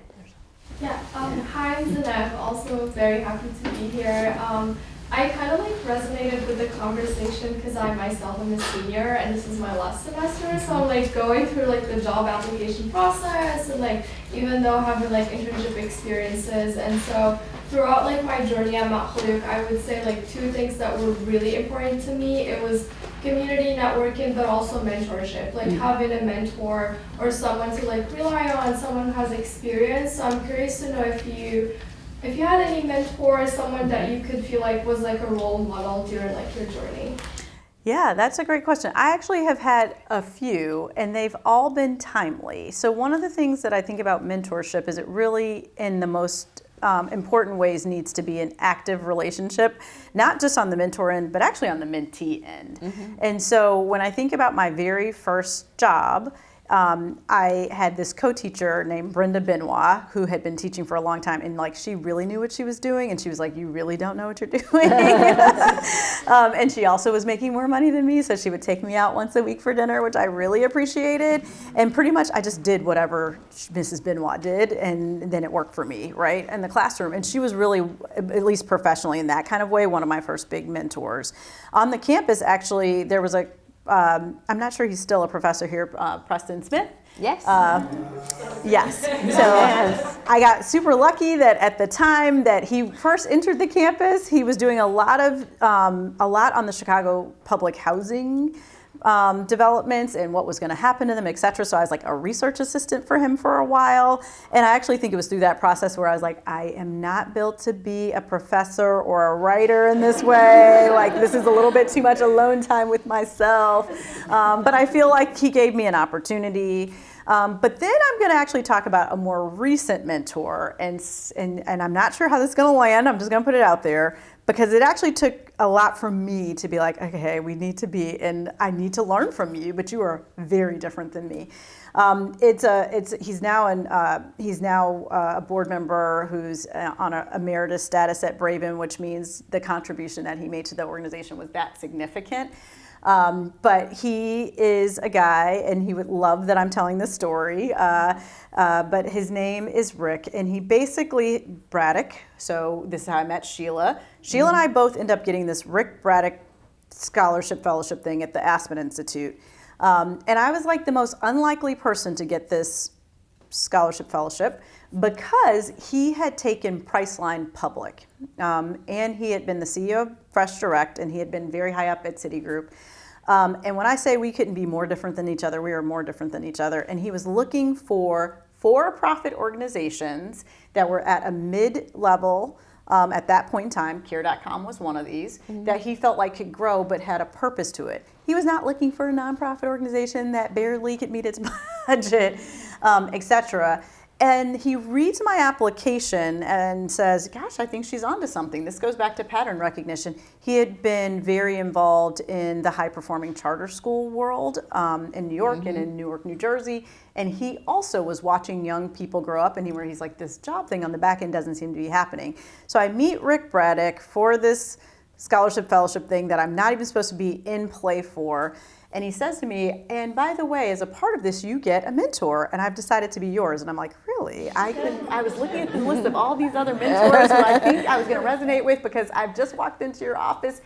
Yeah, um, hi, Zainab. Also very happy to be here. Um, I kind of like resonated with the conversation because I myself am a senior and this is my last semester, so I'm like going through like the job application process and like even though having like internship experiences and so throughout like my journey at Mount Holyoke, I would say like two things that were really important to me. It was community networking, but also mentorship, like mm. having a mentor or someone to like rely on, someone who has experience. So I'm curious to know if you if you had any mentor or someone that you could feel like was like a role model during like your journey. Yeah, that's a great question. I actually have had a few, and they've all been timely. So, one of the things that I think about mentorship is it really, in the most um, important ways, needs to be an active relationship, not just on the mentor end, but actually on the mentee end. And so, when I think about my very first job, um, I had this co-teacher named Brenda Benoit who had been teaching for a long time, and like she really knew what she was doing, and she was like, "You really don't know what you're <laughs> doing." <laughs> um, and she also was making more money than me, so she would take me out once a week for dinner, which I really appreciated. And pretty much, I just did whatever Mrs. Benoit did, and then it worked for me, right, in the classroom. And she was really, at least professionally, in that kind of way, one of my first big mentors. On the campus, actually, there was a um, I'm not sure he's still a professor here, uh, Preston Smith. Yes. Uh, yes. So I got super lucky that at the time that he first entered the campus, he was doing a lot of um, a lot on the Chicago public housing um, developments and what was going to happen to them, et cetera. So I was like a research assistant for him for a while. And I actually think it was through that process where I was like, I am not built to be a professor or a writer in this way. like, this is a little bit too much alone time with myself. Um, but I feel like he gave me an opportunity. Um, but then I'm going to actually talk about a more recent mentor, and, and, and I'm not sure how this is going to land. I'm just going to put it out there because it actually took a lot from me to be like, okay, we need to be, and I need to learn from you, but you are very different than me. Um, it's a, it's, he's now an, uh, he's now uh, a board member who's uh, on a emeritus status at Braven, which means the contribution that he made to the organization was that significant. Um, but he is a guy, and he would love that I'm telling this story. Uh, uh, but his name is Rick, and he basically Braddock. So this is how I met Sheila. Sheila and I both end up getting this Rick Braddock scholarship fellowship thing at the Aspen Institute. Um, and I was like the most unlikely person to get this scholarship fellowship because he had taken Priceline public. Um, and he had been the CEO of Fresh Direct and he had been very high up at Citigroup. Um, and when I say we couldn't be more different than each other, we were more different than each other. And he was looking for for profit organizations that were at a mid level. Um, at that point in time, Care.com was one of these that he felt like could grow but had a purpose to it. He was not looking for a nonprofit organization that barely could meet its <laughs> budget, um, etc. And he reads my application and says, Gosh, I think she's onto something. This goes back to pattern recognition. He had been very involved in the high performing charter school world um, in New York and in Newark, New Jersey. And he also was watching young people grow up, and he, where he's like, This job thing on the back end doesn't seem to be happening. So I meet Rick Braddock for this scholarship fellowship thing that I'm not even supposed to be in play for. And he says to me, and by the way, as a part of this, you get a mentor, and I've decided to be yours. And I'm like, really? I could, <laughs> I was looking at the list of all these other mentors who I think I was going to resonate with because I've just walked into your office,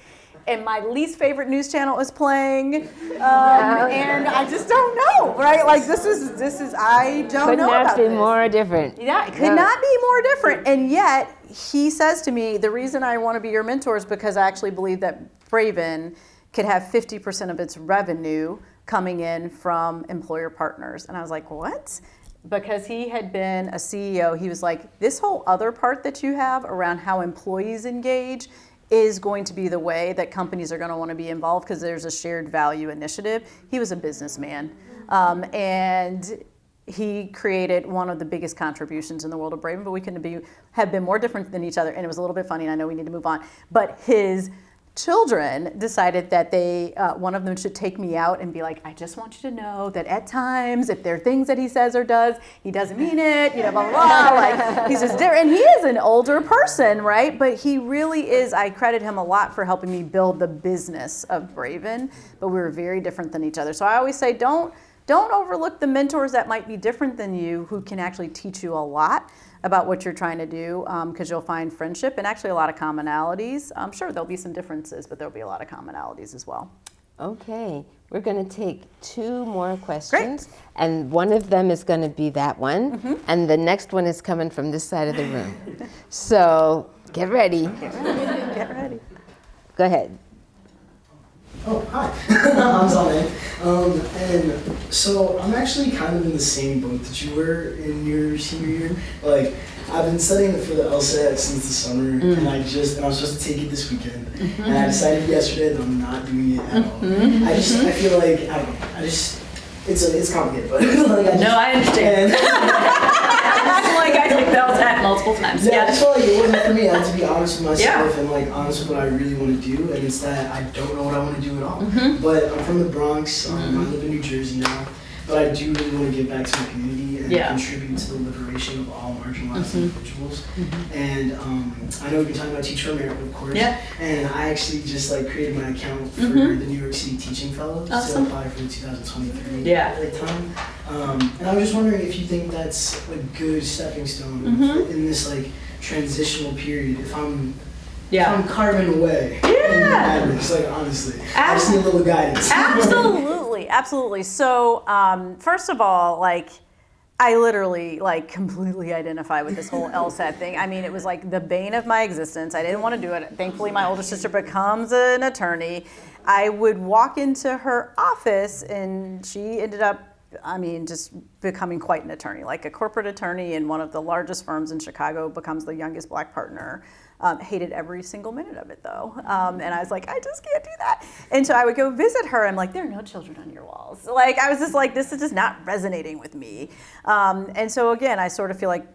and my least favorite news channel is playing, um, and I just don't know, right? Like this is this is I don't know. Could know not about be this. more different. Yeah, it could not be more different. And yet, he says to me, the reason I want to be your mentor is because I actually believe that Braven could have 50% of its revenue coming in from employer partners. And I was like, what? Because he had been a CEO, he was like, this whole other part that you have around how employees engage is going to be the way that companies are going to want to be involved because there's a shared value initiative. He was a businessman. Um, and he created one of the biggest contributions in the world of Braven, but we couldn't be, have been more different than each other. And it was a little bit funny, and I know we need to move on. But his children decided that they, uh, one of them should take me out and be like, I just want you to know that at times, if there are things that he says or does, he doesn't mean it, you know, blah, blah, blah. <laughs> Like, he's just different. And he is an older person, right? But he really is, I credit him a lot for helping me build the business of Braven, but we were very different than each other. So I always say, don't, don't overlook the mentors that might be different than you who can actually teach you a lot about what you're trying to do because you'll find friendship and actually a lot of commonalities. I'm sure there'll be some differences, but there'll be a lot of commonalities as well. Okay, we're going to take two more questions, and one of them is going to be that one, Mm-hmm. and the next one is coming from this side of the room. so get ready. Get ready. Go ahead. Oh, hi. <laughs> I'm Zalman. Um, and so I'm actually kind of in the same boat that you were in your senior year. Like, I've been studying for the LSAT since the summer, mm-hmm. and I just, and I was supposed to take it this weekend. Mm-hmm. And I decided yesterday that I'm not doing it at all. Mm-hmm. I just, I feel like, I don't know, I just, it's a, it's complicated, but <laughs> like, I just, No, I understand. <laughs> <laughs> like I took LSAT multiple times. Yeah, just felt like it wasn't for me. I had to be honest with myself Yeah. and like honest with what I really want to do, and it's that I don't know what I want to do at all. Mm-hmm. But I'm from the Bronx. Um, I live in New Jersey now, but I do really want to give back to my community and Yeah. contribute to the liberation of all marginalized Mhm. individuals. And um, I know we've been talking about Teach for America, of course. Yeah. And I actually just like created my account for Mhm. the New York City Teaching Fellows Awesome. to apply for the 2023 Yeah. like time. Um, and I was just wondering if you think that's a good stepping stone Mhm. in this like transitional period. If I'm if Yeah. I'm carving away. Yeah. In just like honestly, I just need a little guidance. absolutely, <laughs> absolutely. So, um, first of all, like, I literally like completely identify with this whole LSAT thing. I mean, it was like the bane of my existence. I didn't want to do it. Thankfully, my older sister becomes an attorney. I would walk into her office, and she ended up. I mean, just becoming quite an attorney, like a corporate attorney in one of the largest firms in Chicago, becomes the youngest black partner. Um, hated every single minute of it though. Um, and I was like, I just can't do that. And so I would go visit her. I'm like, there are no children on your walls. Like, I was just like, this is just not resonating with me. Um, and so again, I sort of feel like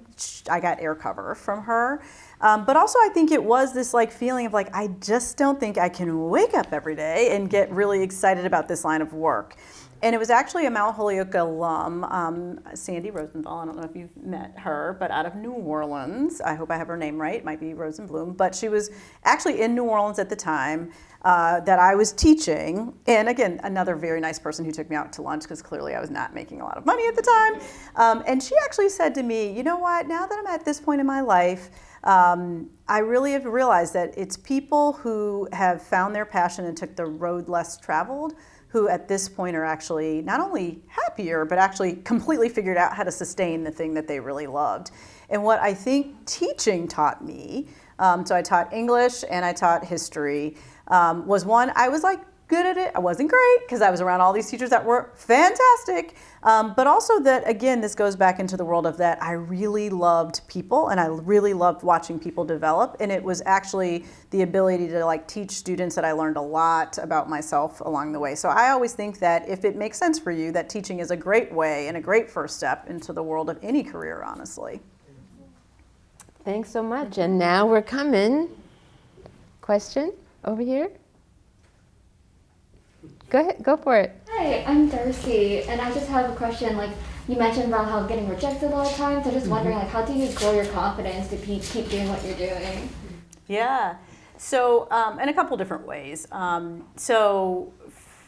I got air cover from her. Um, but also, I think it was this like feeling of like, I just don't think I can wake up every day and get really excited about this line of work. And it was actually a Mount Holyoke alum, um, Sandy Rosenthal. I don't know if you've met her, but out of New Orleans. I hope I have her name right. It might be Rosenblum. But she was actually in New Orleans at the time uh, that I was teaching. And again, another very nice person who took me out to lunch because clearly I was not making a lot of money at the time. Um, and she actually said to me, you know what, now that I'm at this point in my life, um, I really have realized that it's people who have found their passion and took the road less traveled who at this point are actually not only happier, but actually completely figured out how to sustain the thing that they really loved. And what I think teaching taught me, um, so I taught English and I taught history, um, was one, I was like good at it. I wasn't great because I was around all these teachers that were fantastic. Um, but also that, again, this goes back into the world of that I really loved people and I really loved watching people develop. And it was actually the ability to like teach students that I learned a lot about myself along the way. So I always think that if it makes sense for you, that teaching is a great way and a great first step into the world of any career, honestly. Thanks so much. And now we're coming. Question over here? Go ahead, go for it. Hi, I'm Darcy, and I just have a question. Like you mentioned about how getting rejected a lot of times. I'm just wondering, like, how do you grow your confidence to keep keep doing what you're doing? Yeah. So, um, in a couple different ways. Um, so,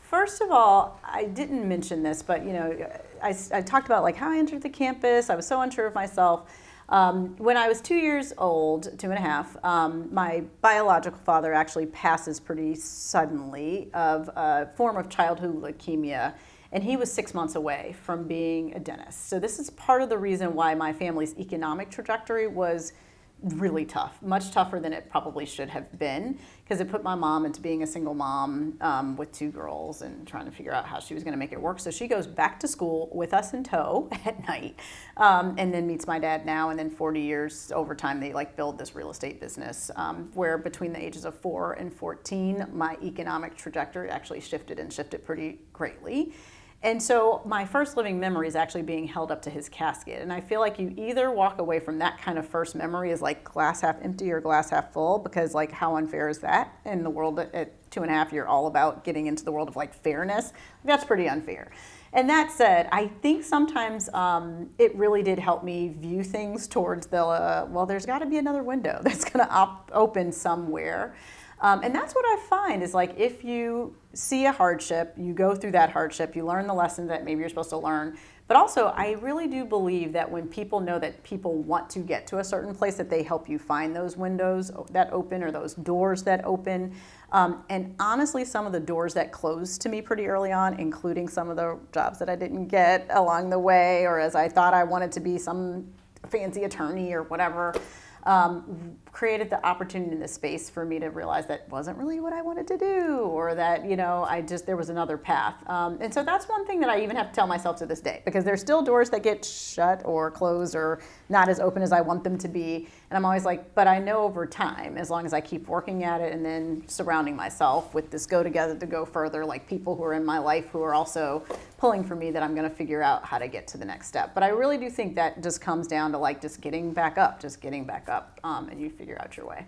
first of all, I didn't mention this, but you know, I, I talked about like how I entered the campus. I was so unsure of myself. Um, when I was two years old, two and a half, um, my biological father actually passes pretty suddenly of a form of childhood leukemia, and he was six months away from being a dentist. So this is part of the reason why my family's economic trajectory was really tough, much tougher than it probably should have been, because it put my mom into being a single mom um, with two girls and trying to figure out how she was going to make it work. So she goes back to school with us in tow <laughs> at night, um, and then meets my dad now. And then 40 years over time, they like build this real estate business um, where between the ages of four and 14, my economic trajectory actually shifted and shifted pretty greatly. And so my first living memory is actually being held up to his casket. And I feel like you either walk away from that kind of first memory as like glass half empty or glass half full, because like how unfair is that? In the world at, two and a half, you're all about getting into the world of like fairness. That's pretty unfair. And that said, I think sometimes um, it really did help me view things towards the, uh, well, there's got to be another window <laughs> that's going to op- open somewhere. Um, and that's what I find is like if you see a hardship, you go through that hardship, you learn the lessons that maybe you're supposed to learn. But also, I really do believe that when people know that people want to get to a certain place, that they help you find those windows that open or those doors that open. Um, and honestly, some of the doors that closed to me pretty early on, including some of the jobs that I didn't get along the way, or as I thought I wanted to be some fancy attorney or whatever, um, created the opportunity in the space for me to realize that wasn't really what I wanted to do, or that you know I just there was another path. Um, and so that's one thing that I even have to tell myself to this day because there's still doors that get shut or closed or not as open as I want them to be. And I'm always like, but I know over time, as long as I keep working at it and then surrounding myself with this go together to go further, like people who are in my life who are also pulling for me, that I'm going to figure out how to get to the next step. But I really do think that just comes down to like just getting back up, just getting back up, um, and you figure out your way.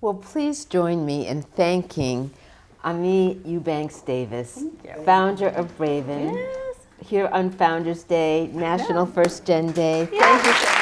Well, please join me in thanking Aimée Eubanks Davis, founder of Braven, Yes. here on Founders Day, National First Gen Day. Thank you